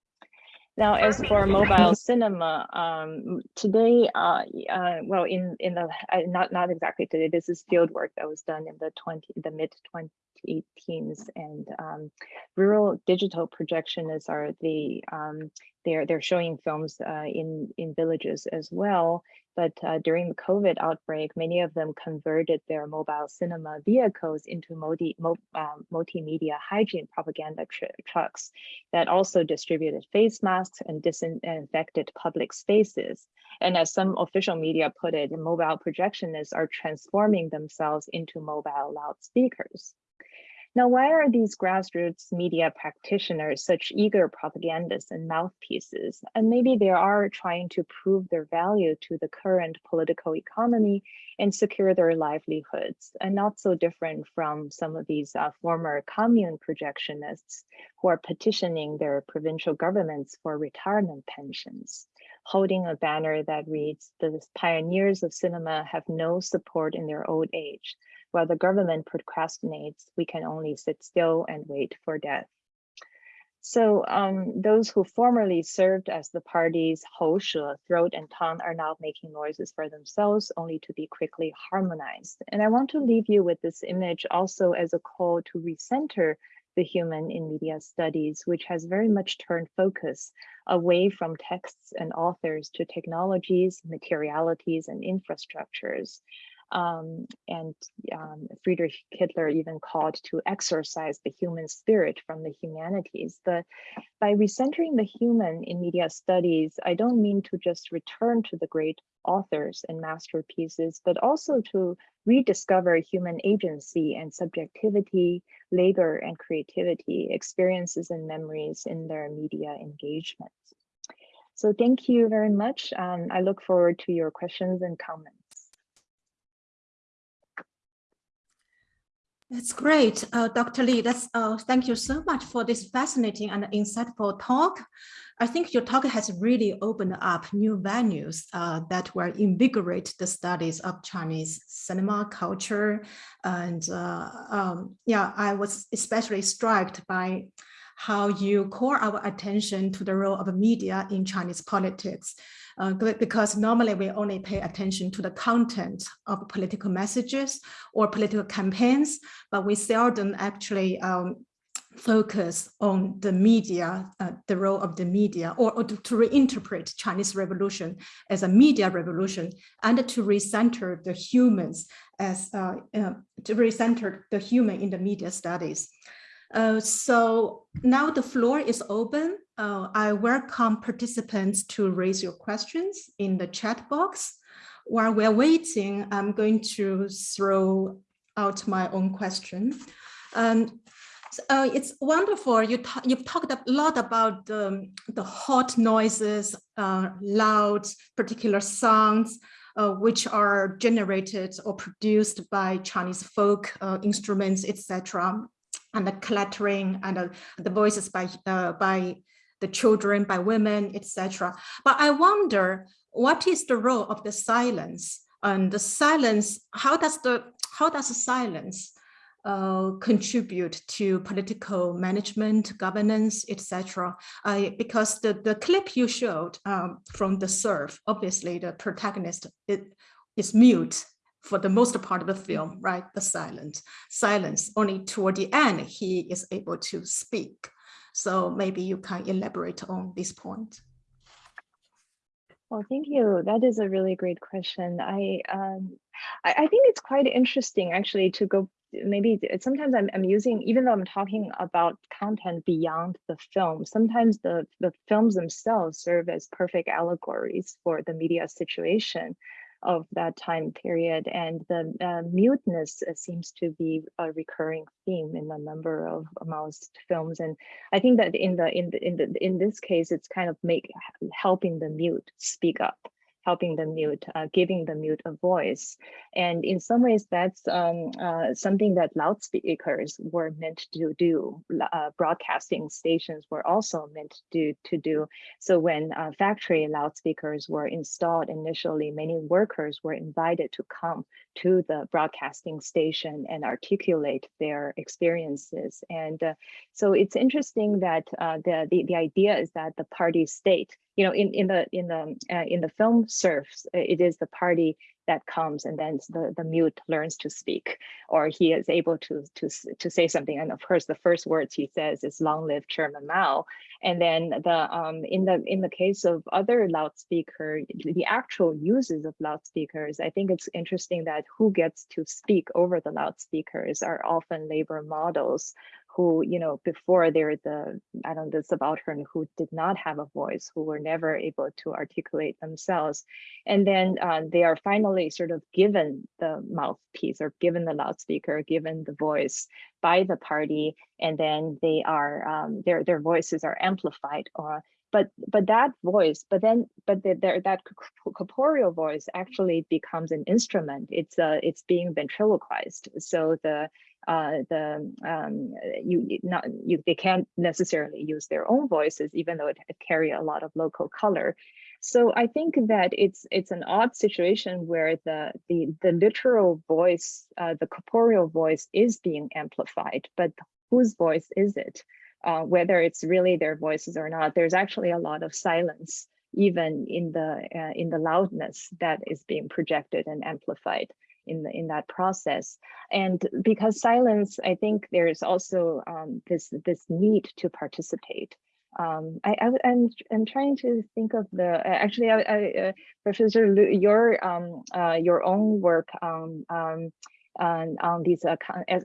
Now, as for mobile cinema, um, today, uh, uh, well, in in the uh, not not exactly today. This is field work that was done in the twenty the mid 2018s, and um, rural digital projectionists are the um, they're they're showing films uh, in in villages as well. But uh, during the COVID outbreak, many of them converted their mobile cinema vehicles into multi, mo, um, multimedia hygiene propaganda tr trucks that also distributed face masks and disinfected public spaces. And as some official media put it, mobile projectionists are transforming themselves into mobile loudspeakers. Now, why are these grassroots media practitioners such eager propagandists and mouthpieces? And maybe they are trying to prove their value to the current political economy and secure their livelihoods, and not so different from some of these uh, former commune projectionists who are petitioning their provincial governments for retirement pensions holding a banner that reads, the pioneers of cinema have no support in their old age. While the government procrastinates, we can only sit still and wait for death. So um, those who formerly served as the party's Houshe, throat and tongue, are now making noises for themselves, only to be quickly harmonized. And I want to leave you with this image also as a call to recenter the human in media studies, which has very much turned focus away from texts and authors to technologies, materialities, and infrastructures. Um, and um, Friedrich Kittler even called to exorcise the human spirit from the humanities. But by recentering the human in media studies, I don't mean to just return to the great authors and masterpieces, but also to rediscover human agency and subjectivity, labor and creativity, experiences and memories in their media engagement. So thank you very much. Um, I look forward to your questions and comments. That's great, uh, Dr. Lee. That's uh, thank you so much for this fascinating and insightful talk. I think your talk has really opened up new venues uh, that will invigorate the studies of Chinese cinema culture. And uh, um, yeah, I was especially struck by how you call our attention to the role of media in Chinese politics uh, because normally we only pay attention to the content of political messages or political campaigns, but we seldom actually um, focus on the media, uh, the role of the media, or, or to, reinterpret Chinese revolution as a media revolution, and to recenter the humans as uh, uh, to recenter the human in the media studies. Uh, so now the floor is open. Uh, I welcome participants to raise your questions in the chat box. While we're waiting, I'm going to throw out my own question. Um, uh, it's wonderful. You you've talked a lot about the, the hot noises, uh, loud, particular sounds, uh, which are generated or produced by Chinese folk uh, instruments, etc., and the clattering and uh, the voices by by the children, by women, etc. But I wonder, what is the role of the silence? And the silence, how does the how does the silence uh, contribute to political management, governance, etc. because the, the clip you showed um, from the serf, obviously the protagonist it, is mute for the most part of the film, right? The silent silence. Only toward the end, he is able to speak. So maybe you can elaborate on this point. Well, thank you. That is a really great question. I um, I, I, think it's quite interesting actually to go maybe sometimes I'm, I'm using, even though I'm talking about content beyond the film, sometimes the, the films themselves serve as perfect allegories for the media situation of that time period. And the uh, muteness uh, seems to be a recurring theme in a number of most films. And I think that in the in the in the in this case, it's kind of make helping the mute speak up helping the mute, uh, giving the mute a voice. And in some ways, that's um, uh, something that loudspeakers were meant to do. Uh, broadcasting stations were also meant to, to do. So when uh, factory loudspeakers were installed initially, many workers were invited to come to the broadcasting station and articulate their experiences. And uh, so it's interesting that uh, the, the, the idea is that the party state you know, in in the in the uh, in the film serfs, uh, it is the party that comes and then the the mute learns to speak, or he is able to to to say something. And of course, the first words he says is "Long live Chairman Mao." And then the um in the in the case of other loudspeaker, the actual uses of loudspeakers, I think it's interesting that who gets to speak over the loudspeakers are often labor models who, you know, before they're the, I don't know, the subaltern who did not have a voice, who were never able to articulate themselves. And then uh, they are finally sort of given the mouthpiece or given the loudspeaker, given the voice by the party, and then they are, um, their, their voices are amplified or but but that voice but then but the, the, that corporeal voice actually becomes an instrument it's uh it's being ventriloquized so the uh, the um, you not you they can't necessarily use their own voices, even though it, carry a lot of local color. So I think that it's it's an odd situation where the the the literal voice, uh, the corporeal voice, is being amplified, but whose voice is it? Uh, whether it's really their voices or not, there's actually a lot of silence even in the uh, in the loudness that is being projected and amplified in the, in that process. And because silence, I think there's also um, this this need to participate. Um, I, I am I'm trying to think of the actually I, I uh, Professor Lu, your um, uh, your own work on um, on, on these uh,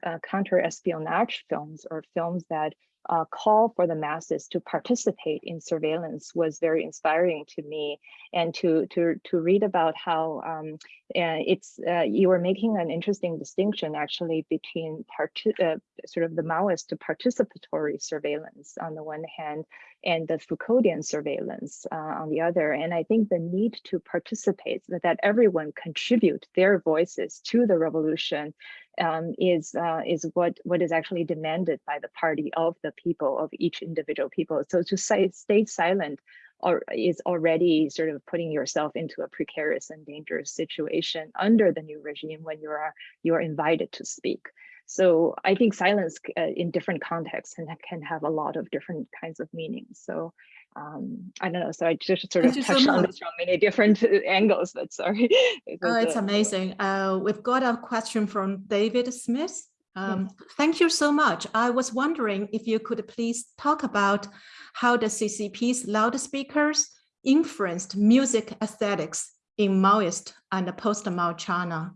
uh, counter espionage films or films that uh, call for the masses to participate in surveillance was very inspiring to me and to to to read about how um, uh, it's uh, you were making an interesting distinction actually between uh, sort of the Maoist to participatory surveillance on the one hand and the Foucauldian surveillance uh, on the other. And I think the need to participate that, that everyone contribute their voices to the revolution um, is uh, is what what is actually demanded by the party of the people of each individual people. So to say stay silent or is already sort of putting yourself into a precarious and dangerous situation under the new regime when you are you are invited to speak. So I think silence uh, in different contexts and can have a lot of different kinds of meanings. So um, I don't know. So I just sort of touched so on this from many different angles, but sorry. it oh, it's amazing. Uh, we've got a question from David Smith. Um, yes. Thank you so much. I was wondering if you could please talk about how the CCP's loudspeakers influenced music aesthetics in Maoist and post-Mao China.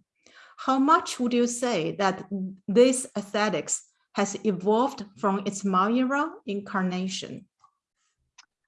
How much would you say that this aesthetics has evolved from its Mao era incarnation?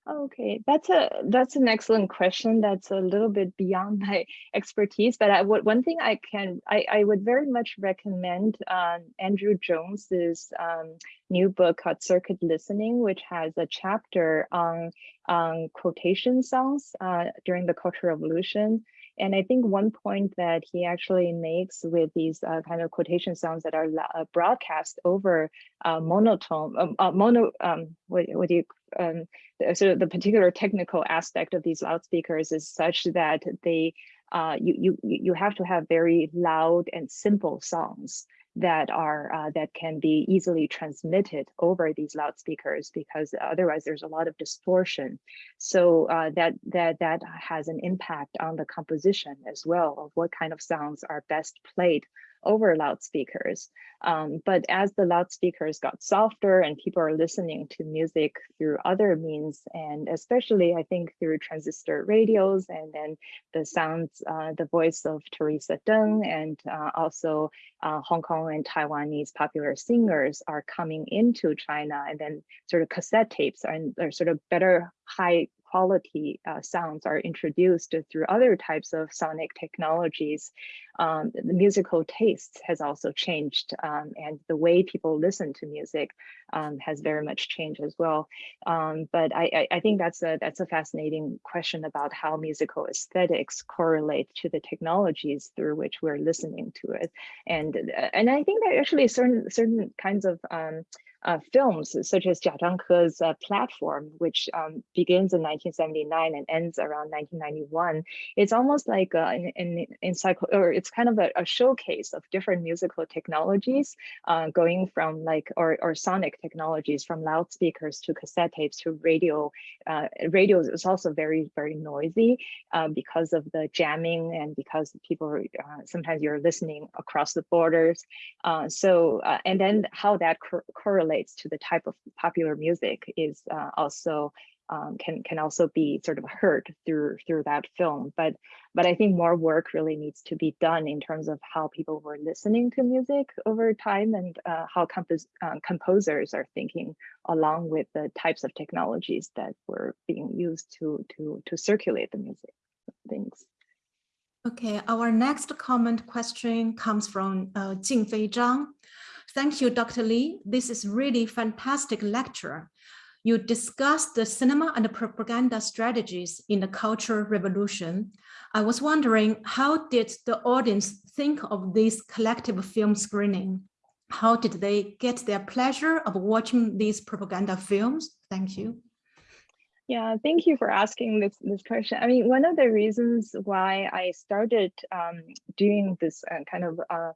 Okay, that's a that's an excellent question. That's a little bit beyond my expertise, but I would one thing I can I, I would very much recommend um, Andrew Jones's um, new book called Circuit Listening, which has a chapter on on quotation songs uh, during the Cultural Revolution. And I think one point that he actually makes with these uh, kind of quotation sounds that are uh, broadcast over uh, monotone, um, uh, mono, um, what, what do you, um, so the particular technical aspect of these loudspeakers is such that they, uh, you, you, you have to have very loud and simple songs that are uh, that can be easily transmitted over these loudspeakers because otherwise there's a lot of distortion. So uh, that that that has an impact on the composition as well of what kind of sounds are best played over loudspeakers. Um, but as the loudspeakers got softer and people are listening to music through other means, and especially I think through transistor radios and then the sounds, uh, the voice of Teresa Teng and uh, also uh, Hong Kong and Taiwanese popular singers are coming into China and then sort of cassette tapes and are sort of better high quality uh, sounds are introduced through other types of sonic technologies, um, the musical taste has also changed um, and the way people listen to music um, has very much changed as well. Um, but I, I, think that's a that's a fascinating question about how musical aesthetics correlate to the technologies through which we're listening to it. And, and I think that actually certain certain kinds of um, uh, films such as Jia Zhangke's uh, platform, which um, begins in 1979 and ends around 1991. It's almost like uh, an, an encycl or it's kind of a, a, showcase of different musical technologies uh, going from like, or, or sonic technologies from loudspeakers to cassette tapes to radio. Uh, radio is also very, very noisy uh, because of the jamming and because people, sometimes you're listening across the borders. so, and then how that correlates relates to the type of popular music is uh, also um, can can also be sort of heard through through that film. But but I think more work really needs to be done in terms of how people were listening to music over time and uh, how compos uh, composers are thinking along with the types of technologies that were being used to to to circulate the music. Thanks. Okay, our next comment question comes from uh, Jingfei Zhang. Thank you, Dr. Lee. This is really fantastic lecture. You discussed the cinema and the propaganda strategies in the Cultural Revolution. I was wondering, how did the audience think of this collective film screening? How did they get their pleasure of watching these propaganda films? Thank you. Yeah, thank you for asking this, this question. I mean, one of the reasons why I started um, doing this uh, kind of uh,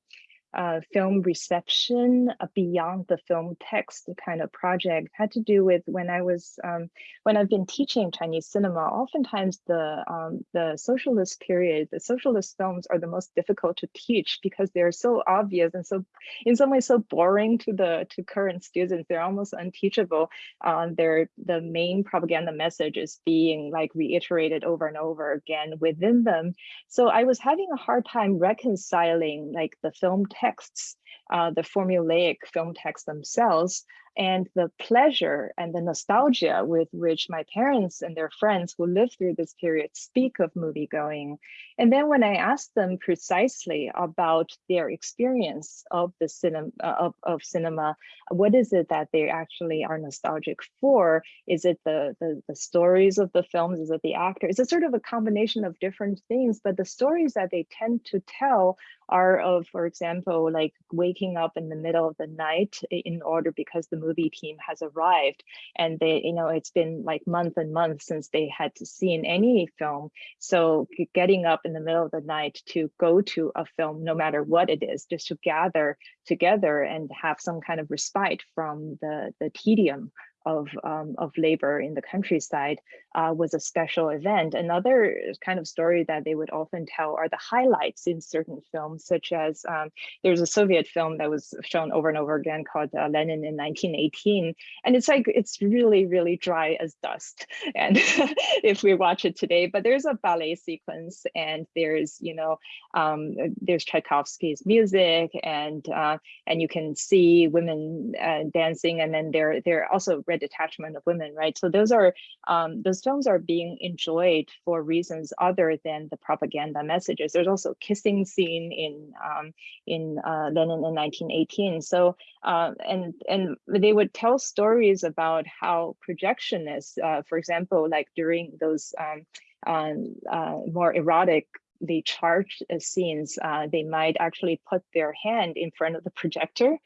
uh, film reception uh, beyond the film text kind of project had to do with when I was um, when I've been teaching Chinese cinema. Oftentimes, the um, the socialist period, the socialist films are the most difficult to teach because they're so obvious and so, in some ways, so boring to the to current students. They're almost unteachable. Um, they're the main propaganda message is being like reiterated over and over again within them. So I was having a hard time reconciling like the film texts, uh, the formulaic film texts themselves, and the pleasure and the nostalgia with which my parents and their friends who lived through this period speak of movie going. And then when I asked them precisely about their experience of the cinema of, of cinema, what is it that they actually are nostalgic for? Is it the, the, the stories of the films? Is it the actors? It's sort of a combination of different things, but the stories that they tend to tell are of, for example, like waking up in the middle of the night in order because the movie team has arrived and they, you know, it's been like months and months since they had to seen any film. So getting up in the middle of the night to go to a film, no matter what it is, just to gather together and have some kind of respite from the, the tedium of, um, of labor in the countryside uh, was a special event. Another kind of story that they would often tell are the highlights in certain films, such as um, there's a Soviet film that was shown over and over again called uh, Lenin in 1918. And it's like, it's really, really dry as dust. And if we watch it today, but there's a ballet sequence and there's, you know, um, there's Tchaikovsky's music and uh, and you can see women uh, dancing and then they're, they're also Red Detachment of Women, right? So those are um, those films are being enjoyed for reasons other than the propaganda messages. There's also kissing scene in um, in uh, Lenin in 1918. So uh, and and they would tell stories about how projectionists, uh, for example, like during those um, um, uh, more erotic the charged uh, scenes, uh, they might actually put their hand in front of the projector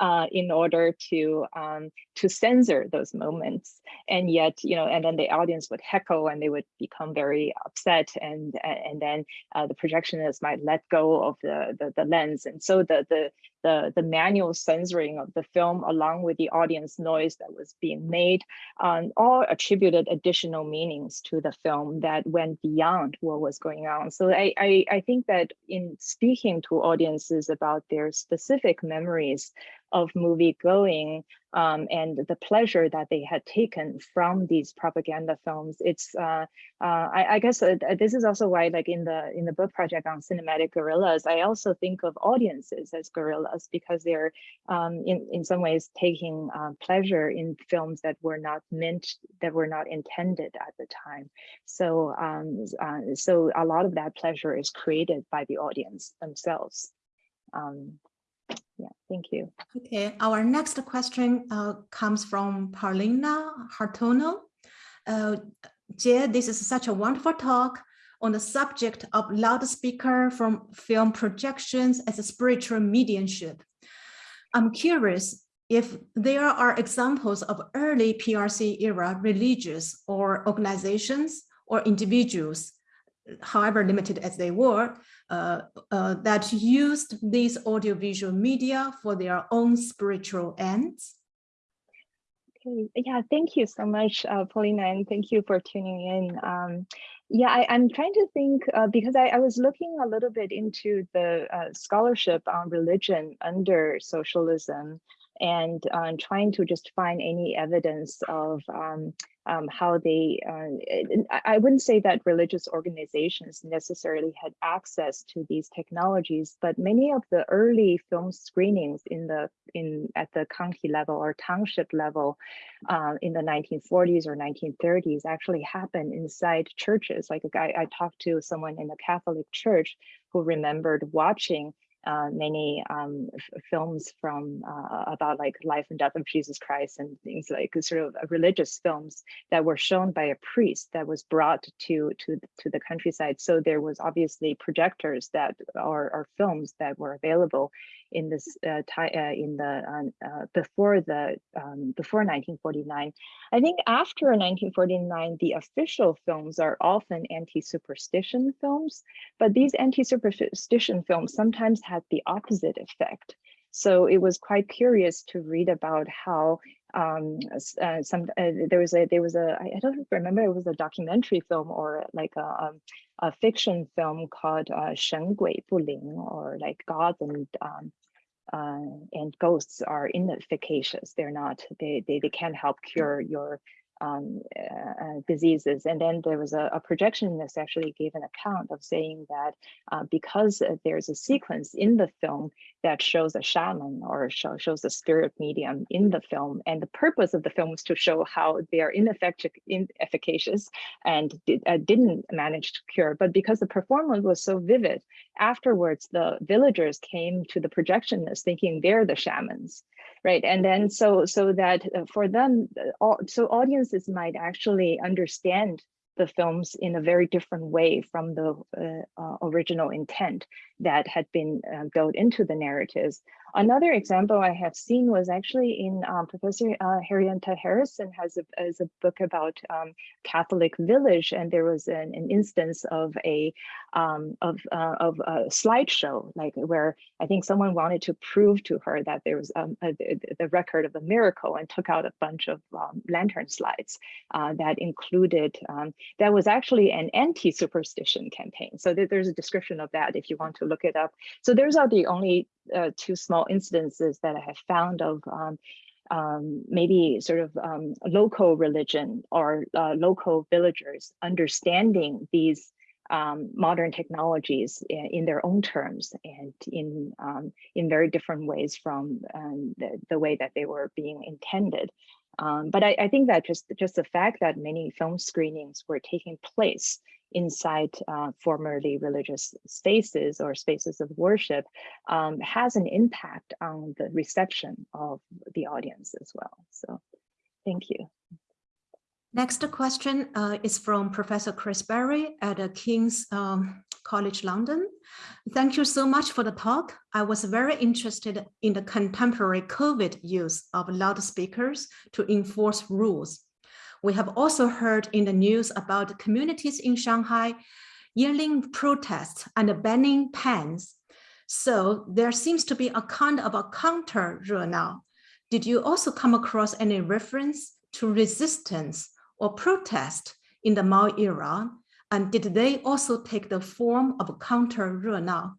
uh, in order to um, to censor those moments. And yet, you know, and then the audience would heckle and they would become very upset, and and then uh, the projectionist might let go of the, the the lens. And so the the the the manual censoring of the film, along with the audience noise that was being made, um, all attributed additional meanings to the film that went beyond what was going on. So I I, I think that in speaking to audiences about their specific memories of movie going um, and the pleasure that they had taken from these propaganda films. It's, uh, uh, I, I, guess uh, this is also why like in the in the book project on cinematic guerrillas, I also think of audiences as guerrillas because they're um, in, in some ways taking uh, pleasure in films that were not meant, that were not intended at the time. So, um, uh, so a lot of that pleasure is created by the audience themselves. Um, yeah, thank you. Okay, our next question uh, comes from Paulina Hartono. Uh, Jie, this is such a wonderful talk on the subject of loudspeaker from film projections as a spiritual mediumship. I'm curious if there are examples of early PRC era religious or organizations or individuals however limited as they were, uh, uh, that used these audiovisual media for their own spiritual ends? Okay, yeah, thank you so much, uh, Paulina, and thank you for tuning in. Um, yeah, I, am trying to think uh, because I, I, was looking a little bit into the uh, scholarship on religion under socialism and uh, trying to just find any evidence of um, um, how they, uh, I wouldn't say that religious organizations necessarily had access to these technologies, but many of the early film screenings in the in at the county level or township level uh, in the 1940s or 1930s actually happened inside churches. Like I, I talked to someone in the Catholic Church who remembered watching uh, many um, films from uh, about like life and death of Jesus Christ and things like sort of religious films that were shown by a priest that was brought to to to the countryside. So there was obviously projectors that are, are films that were available in this uh, uh in the uh, uh, before the um, before 1949. I think after 1949, the official films are often anti-superstition films, but these anti-superstition films sometimes had the opposite effect. So it was quite curious to read about how um, uh, some uh, there was a there was a I don't remember it was a documentary film or like a, a, a fiction film called uh, Shen Gui Bu Ling or like gods and um, uh, and ghosts are inefficacious. They're not, they, they, they can't help cure your um, uh, uh, diseases. And then there was a, a, projectionist actually gave an account of saying that uh, because there's a sequence in the film that shows a shaman or show, shows a spirit medium in the film, and the purpose of the film was to show how they are inefficacious and uh, didn't manage to cure. But because the performance was so vivid, afterwards the villagers came to the projectionist thinking they're the shamans right and then so so that uh, for them uh, so audiences might actually understand the films in a very different way from the uh, uh, original intent that had been uh, built into the narratives. Another example I have seen was actually in um, Professor uh, Henrietta Harrison has a, has a book about um, Catholic village, and there was an, an instance of a um, of uh, of a slideshow, like where I think someone wanted to prove to her that there was um, a, the record of a miracle, and took out a bunch of um, lantern slides uh, that included um, that was actually an anti-superstition campaign. So there's a description of that if you want to look it up. So those are the only uh, two small incidences that I have found of um, um, maybe sort of um, local religion or uh, local villagers understanding these um, modern technologies in, in, their own terms and in um, in very different ways from um, the, the way that they were being intended. Um, but I, I, think that just, just the fact that many film screenings were taking place inside uh, formerly religious spaces or spaces of worship um, has an impact on the reception of the audience as well. So thank you. Next question uh, is from Professor Chris Berry at uh, King's um, College London. Thank you so much for the talk. I was very interested in the contemporary COVID use of loudspeakers to enforce rules. We have also heard in the news about communities in Shanghai yelling protests and banning pens. So there seems to be a kind of a counter now. Did you also come across any reference to resistance or protest in the Mao era? And did they also take the form of a counter Renao?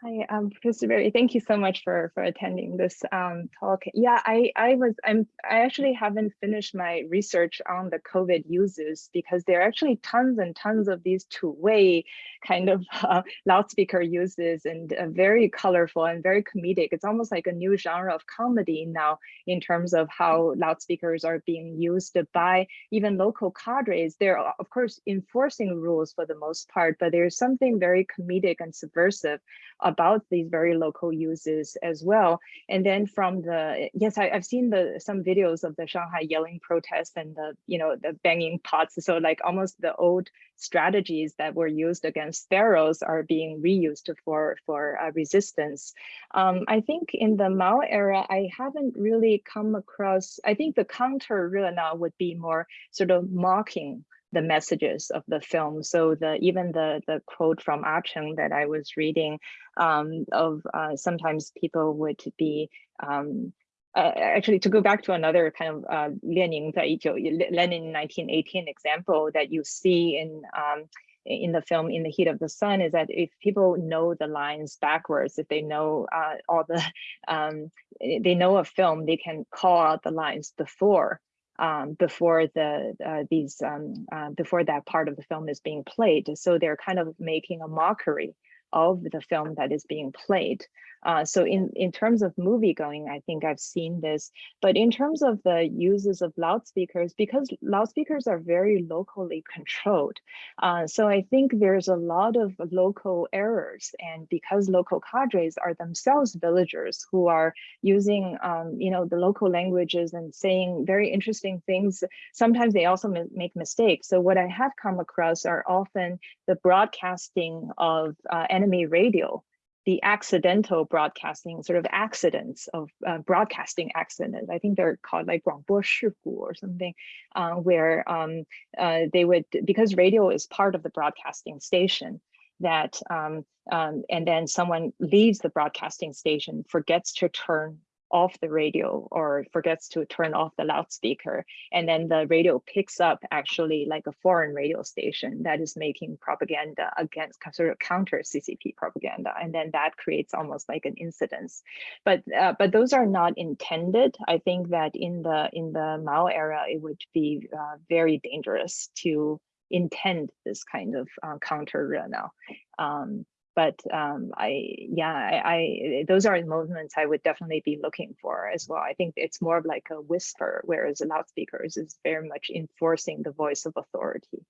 Hi, um, Professor Berry. Thank you so much for for attending this um, talk. Yeah, I I was I'm I actually haven't finished my research on the COVID uses because there are actually tons and tons of these two-way kind of uh, loudspeaker uses and uh, very colorful and very comedic. It's almost like a new genre of comedy now in terms of how loudspeakers are being used by even local cadres. They're of course enforcing rules for the most part, but there's something very comedic and subversive about these very local uses as well. And then from the, yes, I, have seen the some videos of the Shanghai yelling protests and the, you know, the banging pots. So like almost the old strategies that were used against pharaohs are being reused for, for uh, resistance. Um, I think in the Mao era, I haven't really come across, I think the counter now would be more sort of mocking the messages of the film. So the even the the quote from Ah Cheng that I was reading um, of uh, sometimes people would be um, uh, actually to go back to another kind of uh, Lenin Lenin 1918 example that you see in um, in the film in the heat of the sun is that if people know the lines backwards if they know uh, all the um, they know a film they can call out the lines before um, before the uh, these um, uh, before that part of the film is being played. So they're kind of making a mockery of the film that is being played. Uh, so in, in terms of movie going, I think I've seen this, but in terms of the uses of loudspeakers, because loudspeakers are very locally controlled. Uh, so I think there's a lot of local errors and because local cadres are themselves villagers who are using, um, you know, the local languages and saying very interesting things, sometimes they also make mistakes. So what I have come across are often the broadcasting of uh, enemy radio the accidental broadcasting sort of accidents of uh, broadcasting accidents. I think they're called like 广播事故 or something, uh, where um, uh, they would, because radio is part of the broadcasting station, that um, um, and then someone leaves the broadcasting station, forgets to turn off the radio or forgets to turn off the loudspeaker. And then the radio picks up actually like a foreign radio station that is making propaganda against sort of counter CCP propaganda. And then that creates almost like an incidence. But uh, but those are not intended. I think that in the in the Mao era, it would be uh, very dangerous to intend this kind of uh, counter now. Um, but um, I, yeah, I, I, those are moments I would definitely be looking for as well. I think it's more of like a whisper, whereas loudspeakers is very much enforcing the voice of authority.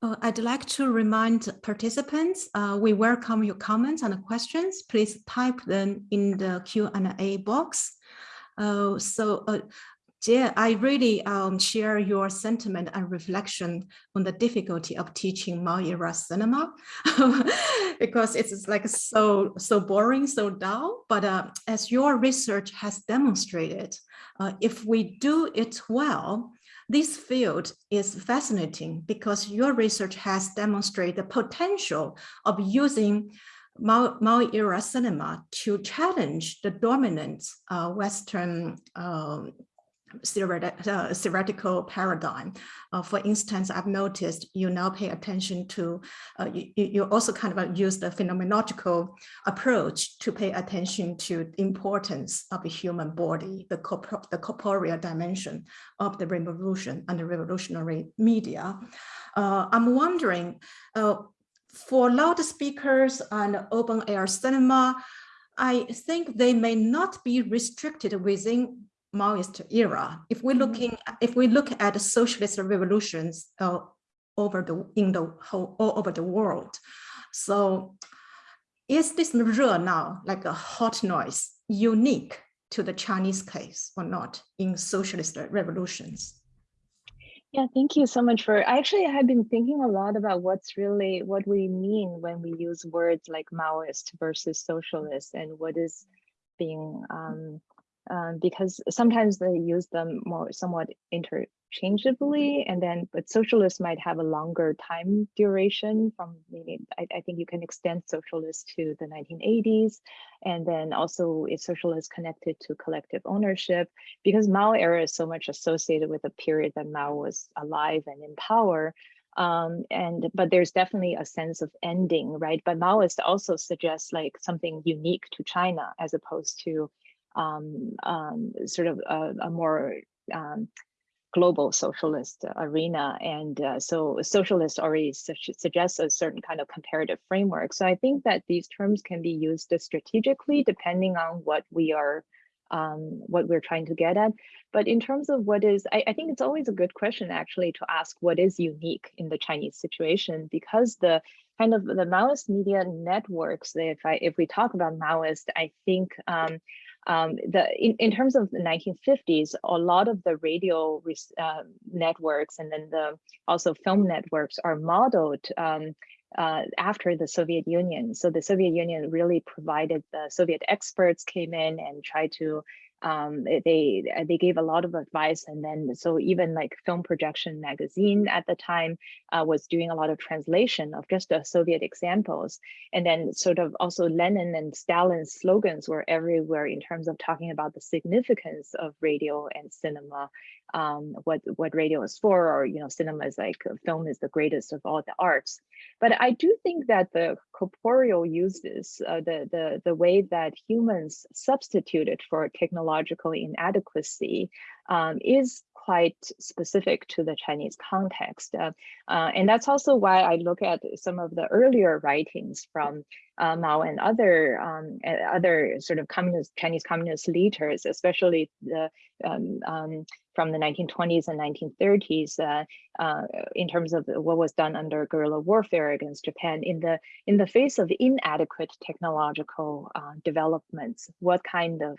Uh, I'd like to remind participants, uh, we welcome your comments and questions. Please type them in the Q&A box. Uh, so yeah, I really um, share your sentiment and reflection on the difficulty of teaching Mao era cinema because it's like so so boring, so dull. But uh, as your research has demonstrated, uh, if we do it well, this field is fascinating because your research has demonstrated the potential of using Mao, Mao era cinema to challenge the dominant uh, Western um, theoretical paradigm. Uh, for instance, I've noticed you now pay attention to, uh, you, you also kind of use the phenomenological approach to pay attention to the importance of the human body, the, corpor the corporeal dimension of the revolution and the revolutionary media. Uh, I'm wondering, uh, for loudspeakers and open air cinema, I think they may not be restricted within Maoist era. If we're looking, if we look at the socialist revolutions uh, over the in the whole all over the world, so is this now like a hot noise unique to the Chinese case or not in socialist revolutions? Yeah, thank you so much for, I actually have been thinking a lot about what's really, what we mean when we use words like Maoist versus socialist and what is being, um, um, because sometimes they use them more somewhat interchangeably and then but socialists might have a longer time duration from maybe I, I, think you can extend socialist to the 1980s and then also is socialist connected to collective ownership because Mao era is so much associated with a period that Mao was alive and in power um, and but there's definitely a sense of ending right? But Maoist also suggests like something unique to China as opposed to sort of a, a more um, global socialist arena. And uh, so socialist already su suggests a certain kind of comparative framework. So I think that these terms can be used strategically depending on what we are um, what we're trying to get at. But in terms of what is, I, I, think it's always a good question actually to ask what is unique in the Chinese situation because the kind of the Maoist media networks, if I if we talk about Maoist, I think um, um, the in, in terms of the 1950s, a lot of the radio uh, networks and then the also film networks are modeled um, uh, after the Soviet Union. So the Soviet Union really provided the Soviet experts came in and tried to um, they they gave a lot of advice and then so even like film projection magazine at the time uh, was doing a lot of translation of just the Soviet examples. And then sort of also Lenin and Stalin's slogans were everywhere in terms of talking about the significance of radio and cinema um, what what radio is for or you know cinema is like film is the greatest of all the arts. But I do think that the corporeal uses, uh, the, the, the way that humans substituted for technological inadequacy um, is quite specific to the Chinese context. Uh, uh, and that's also why I look at some of the earlier writings from uh, Mao and other um, other sort of communist Chinese communist leaders, especially the um, um, from the 1920s and 1930s, uh, uh, in terms of what was done under guerrilla warfare against Japan. In the in the face of inadequate technological uh, developments, what kind of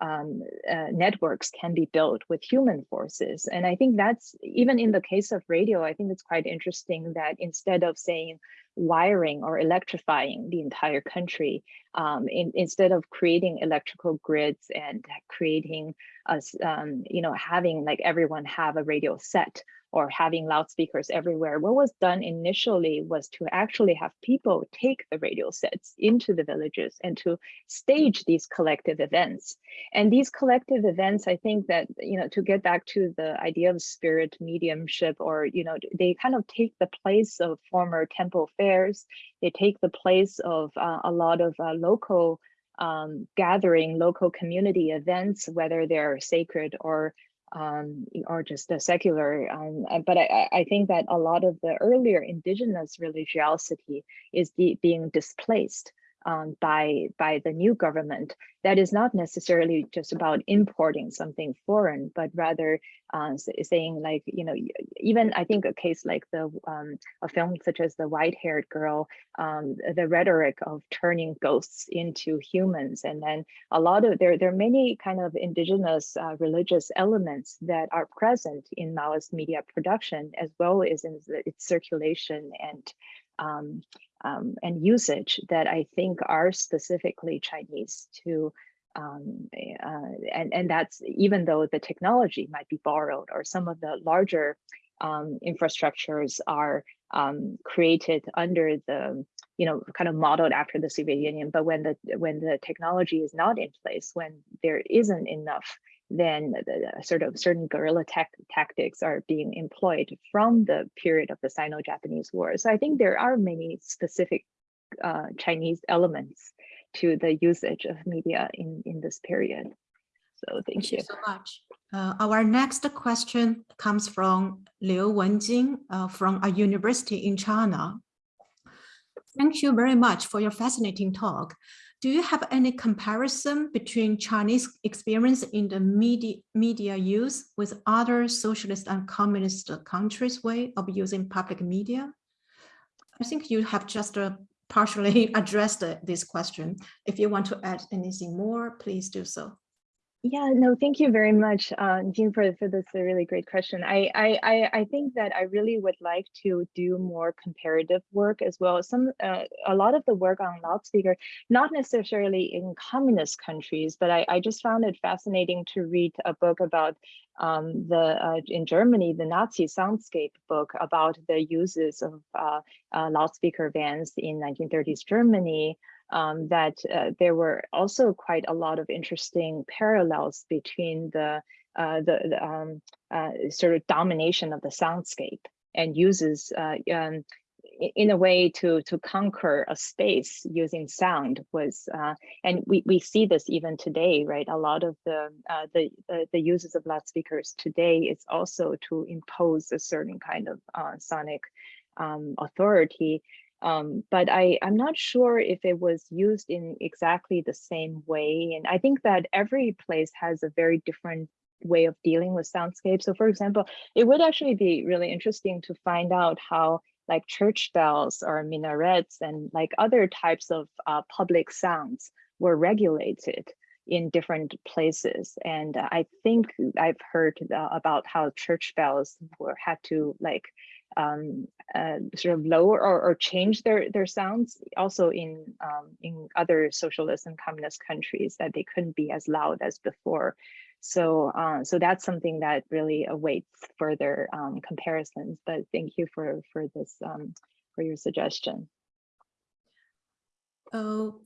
um, uh, networks can be built with human forces. And I think that's even in the case of radio, I think it's quite interesting that instead of saying wiring or electrifying the entire country, um, in, instead of creating electrical grids and creating us, um, you know, having like everyone have a radio set or having loudspeakers everywhere. What was done initially was to actually have people take the radio sets into the villages and to stage these collective events. And these collective events, I think that, you know, to get back to the idea of spirit mediumship or, you know, they kind of take the place of former temple fairs. They take the place of uh, a lot of uh, local um, gathering, local community events, whether they're sacred or um, or just a secular. Um, but I, I think that a lot of the earlier indigenous religiosity is being displaced um, by by the new government that is not necessarily just about importing something foreign, but rather uh, saying like, you know, even I think a case like the um, a film such as The White-Haired Girl, um, the rhetoric of turning ghosts into humans, and then a lot of there there are many kind of indigenous uh, religious elements that are present in Maoist media production as well as in its circulation and um, um, and usage that I think are specifically Chinese to um, uh, and, and that's even though the technology might be borrowed or some of the larger um, infrastructures are um, created under the, you know, kind of modeled after the Soviet Union. But when the when the technology is not in place, when there isn't enough then the, sort of certain guerrilla tactics are being employed from the period of the Sino-Japanese War. So I think there are many specific uh, Chinese elements to the usage of media in, in this period. So thank, thank you. you so much. Uh, our next question comes from Liu Wenjing uh, from a university in China. Thank you very much for your fascinating talk. Do you have any comparison between Chinese experience in the media, media use with other socialist and communist countries' way of using public media? I think you have just uh, partially addressed uh, this question. If you want to add anything more, please do so. Yeah, no, thank you very much, uh, Jean, for, for this a really great question. I, I, I think that I really would like to do more comparative work as well. Some, uh, a lot of the work on loudspeaker, not necessarily in communist countries, but I, I just found it fascinating to read a book about um, the uh, in Germany, the Nazi soundscape book about the uses of uh, uh, loudspeaker vans in 1930s Germany um, that uh, there were also quite a lot of interesting parallels between the uh, the, the um, uh, sort of domination of the soundscape and uses uh, um, in a way to to conquer a space using sound was uh, and we we see this even today right? A lot of the uh, the, the, the uses of loudspeakers today is also to impose a certain kind of sonic um, authority um, but I, I'm not sure if it was used in exactly the same way. And I think that every place has a very different way of dealing with soundscape. So for example, it would actually be really interesting to find out how like church bells or minarets and like other types of uh, public sounds were regulated in different places. And I think I've heard uh, about how church bells were had to like um, uh, sort of lower or, or, change their their sounds also in um, in other socialist and communist countries that they couldn't be as loud as before so uh, so that's something that really awaits further um, comparisons but thank you for for this um, for your suggestion oh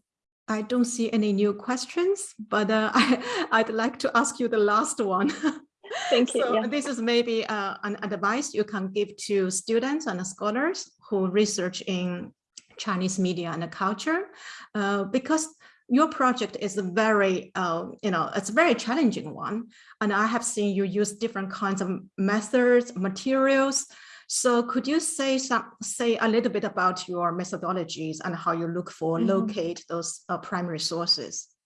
I don't see any new questions, but uh, I, I'd like to ask you the last one. Thank you. So yeah. this is maybe uh, an advice you can give to students and scholars who research in Chinese media and culture, uh, because your project is a very, uh, you know, it's a very challenging one. And I have seen you use different kinds of methods, materials. So could you say some, say a little bit about your methodologies and how you look for, mm -hmm. locate those uh, primary sources?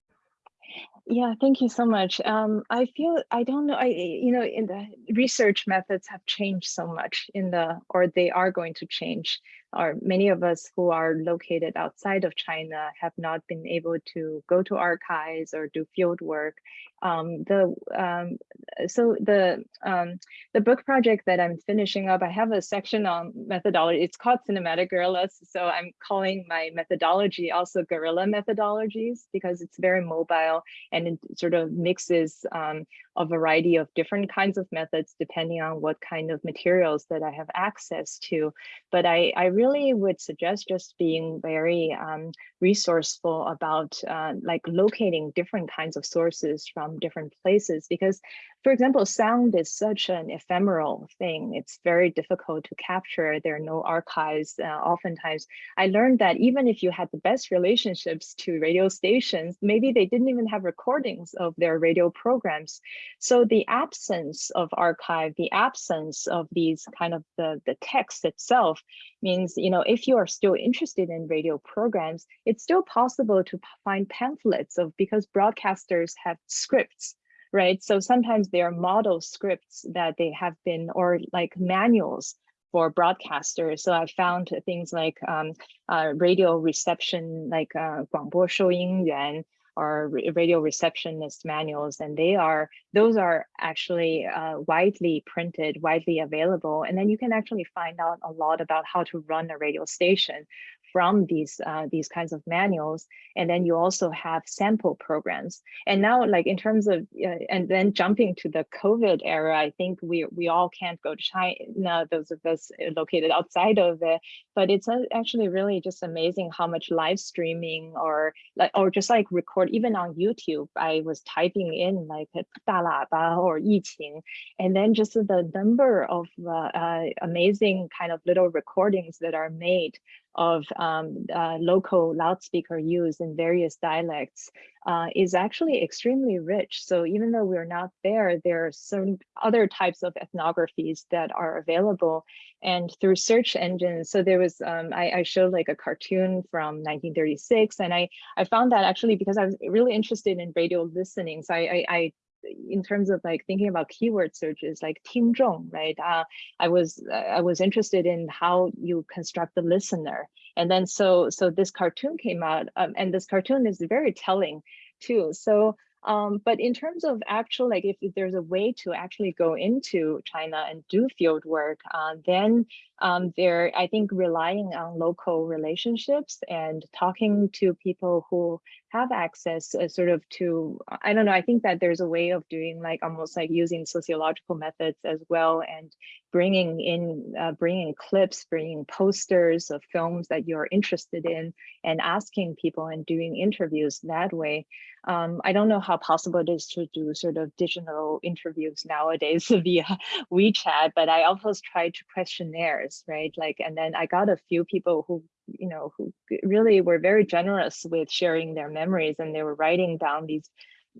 Yeah, thank you so much. Um, I feel, I don't know, I, you know, in the research methods have changed so much in the, or they are going to change or many of us who are located outside of China have not been able to go to archives or do field work. Um, the um, so the um, the book project that I'm finishing up, I have a section on methodology. It's called Cinematic Guerrillas. So I'm calling my methodology also guerrilla methodologies because it's very mobile and it sort of mixes um, a variety of different kinds of methods depending on what kind of materials that I have access to. But I, I really would suggest just being very um, resourceful about uh, like locating different kinds of sources from different places because for example, sound is such an ephemeral thing. It's very difficult to capture. There are no archives. Uh, oftentimes, I learned that even if you had the best relationships to radio stations, maybe they didn't even have recordings of their radio programs. So the absence of archive, the absence of these kind of the, the text itself means, you know, if you are still interested in radio programs, it's still possible to find pamphlets of because broadcasters have scripts right? So sometimes there are model scripts that they have been, or like manuals for broadcasters. So I found things like um, uh, radio reception, like uh, 广播收音员 or radio receptionist manuals, and they are those are actually uh, widely printed, widely available, and then you can actually find out a lot about how to run a radio station from these uh, these kinds of manuals and then you also have sample programs. And now like in terms of uh, and then jumping to the covid era i think we we all can't go to china those of us uh, located outside of it but it's actually really just amazing how much live streaming or like or just like record even on youtube i was typing in like or yiqing and then just the number of uh, uh, amazing kind of little recordings that are made of um, uh, local loudspeaker use in various dialects uh, is actually extremely rich. So even though we're not there, there are some other types of ethnographies that are available and through search engines. So there was, um, I, I, showed like a cartoon from 1936 and I, I found that actually because I was really interested in radio listening. So I, I, I in terms of like thinking about keyword searches like 听众, right? Uh, I was I was interested in how you construct the listener, and then so so this cartoon came out, um, and this cartoon is very telling too. So um, but in terms of actual, like if, if, there's a way to actually go into China and do field work, uh, then um, they're, I think, relying on local relationships and talking to people who have access uh, sort of to, I don't know, I think that there's a way of doing like almost like using sociological methods as well and bringing in, uh, bringing clips, bringing posters of films that you're interested in and asking people and doing interviews that way. Um, I don't know how possible it is to do sort of digital interviews nowadays via WeChat, but I always tried to questionnaires, right? Like, and then I got a few people who, you know, who really were very generous with sharing their memories and they were writing down these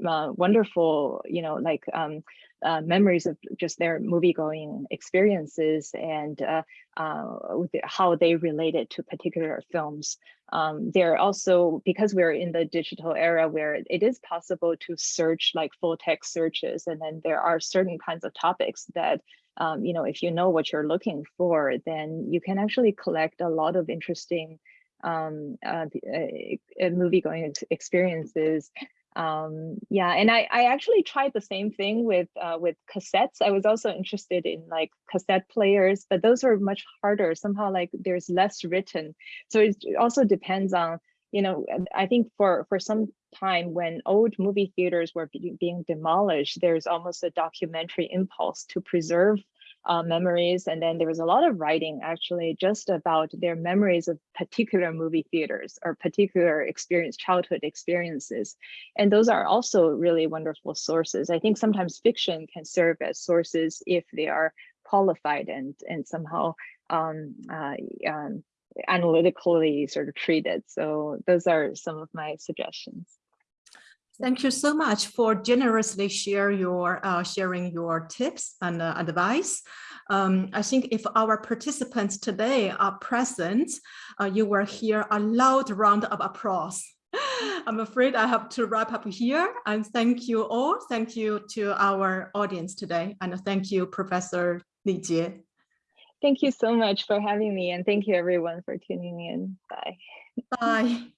uh, wonderful, you know, like um, uh, memories of just their movie going experiences and uh, uh, how they related to particular films. Um, they're also, because we're in the digital era where it is possible to search like full text searches, and then there are certain kinds of topics that, um, you know, if you know what you're looking for, then you can actually collect a lot of interesting um, uh, uh, movie going ex experiences. Um yeah and i i actually tried the same thing with uh with cassettes. I was also interested in like cassette players but those are much harder. Somehow like there's less written. So it also depends on you know i think for for some time when old movie theaters were being demolished there's almost a documentary impulse to preserve uh, memories. And then there was a lot of writing actually just about their memories of particular movie theaters or particular experience, childhood experiences. And those are also really wonderful sources. I think sometimes fiction can serve as sources if they are qualified and, and somehow um, uh, um, analytically sort of treated. So those are some of my suggestions. Thank you so much for generously share your uh, sharing your tips and uh, advice. Um, I think if our participants today are present, uh, you will hear a loud round of applause. I'm afraid I have to wrap up here and thank you all. Thank you to our audience today and thank you, Professor Li Jie. Thank you so much for having me and thank you everyone for tuning in. Bye. Bye.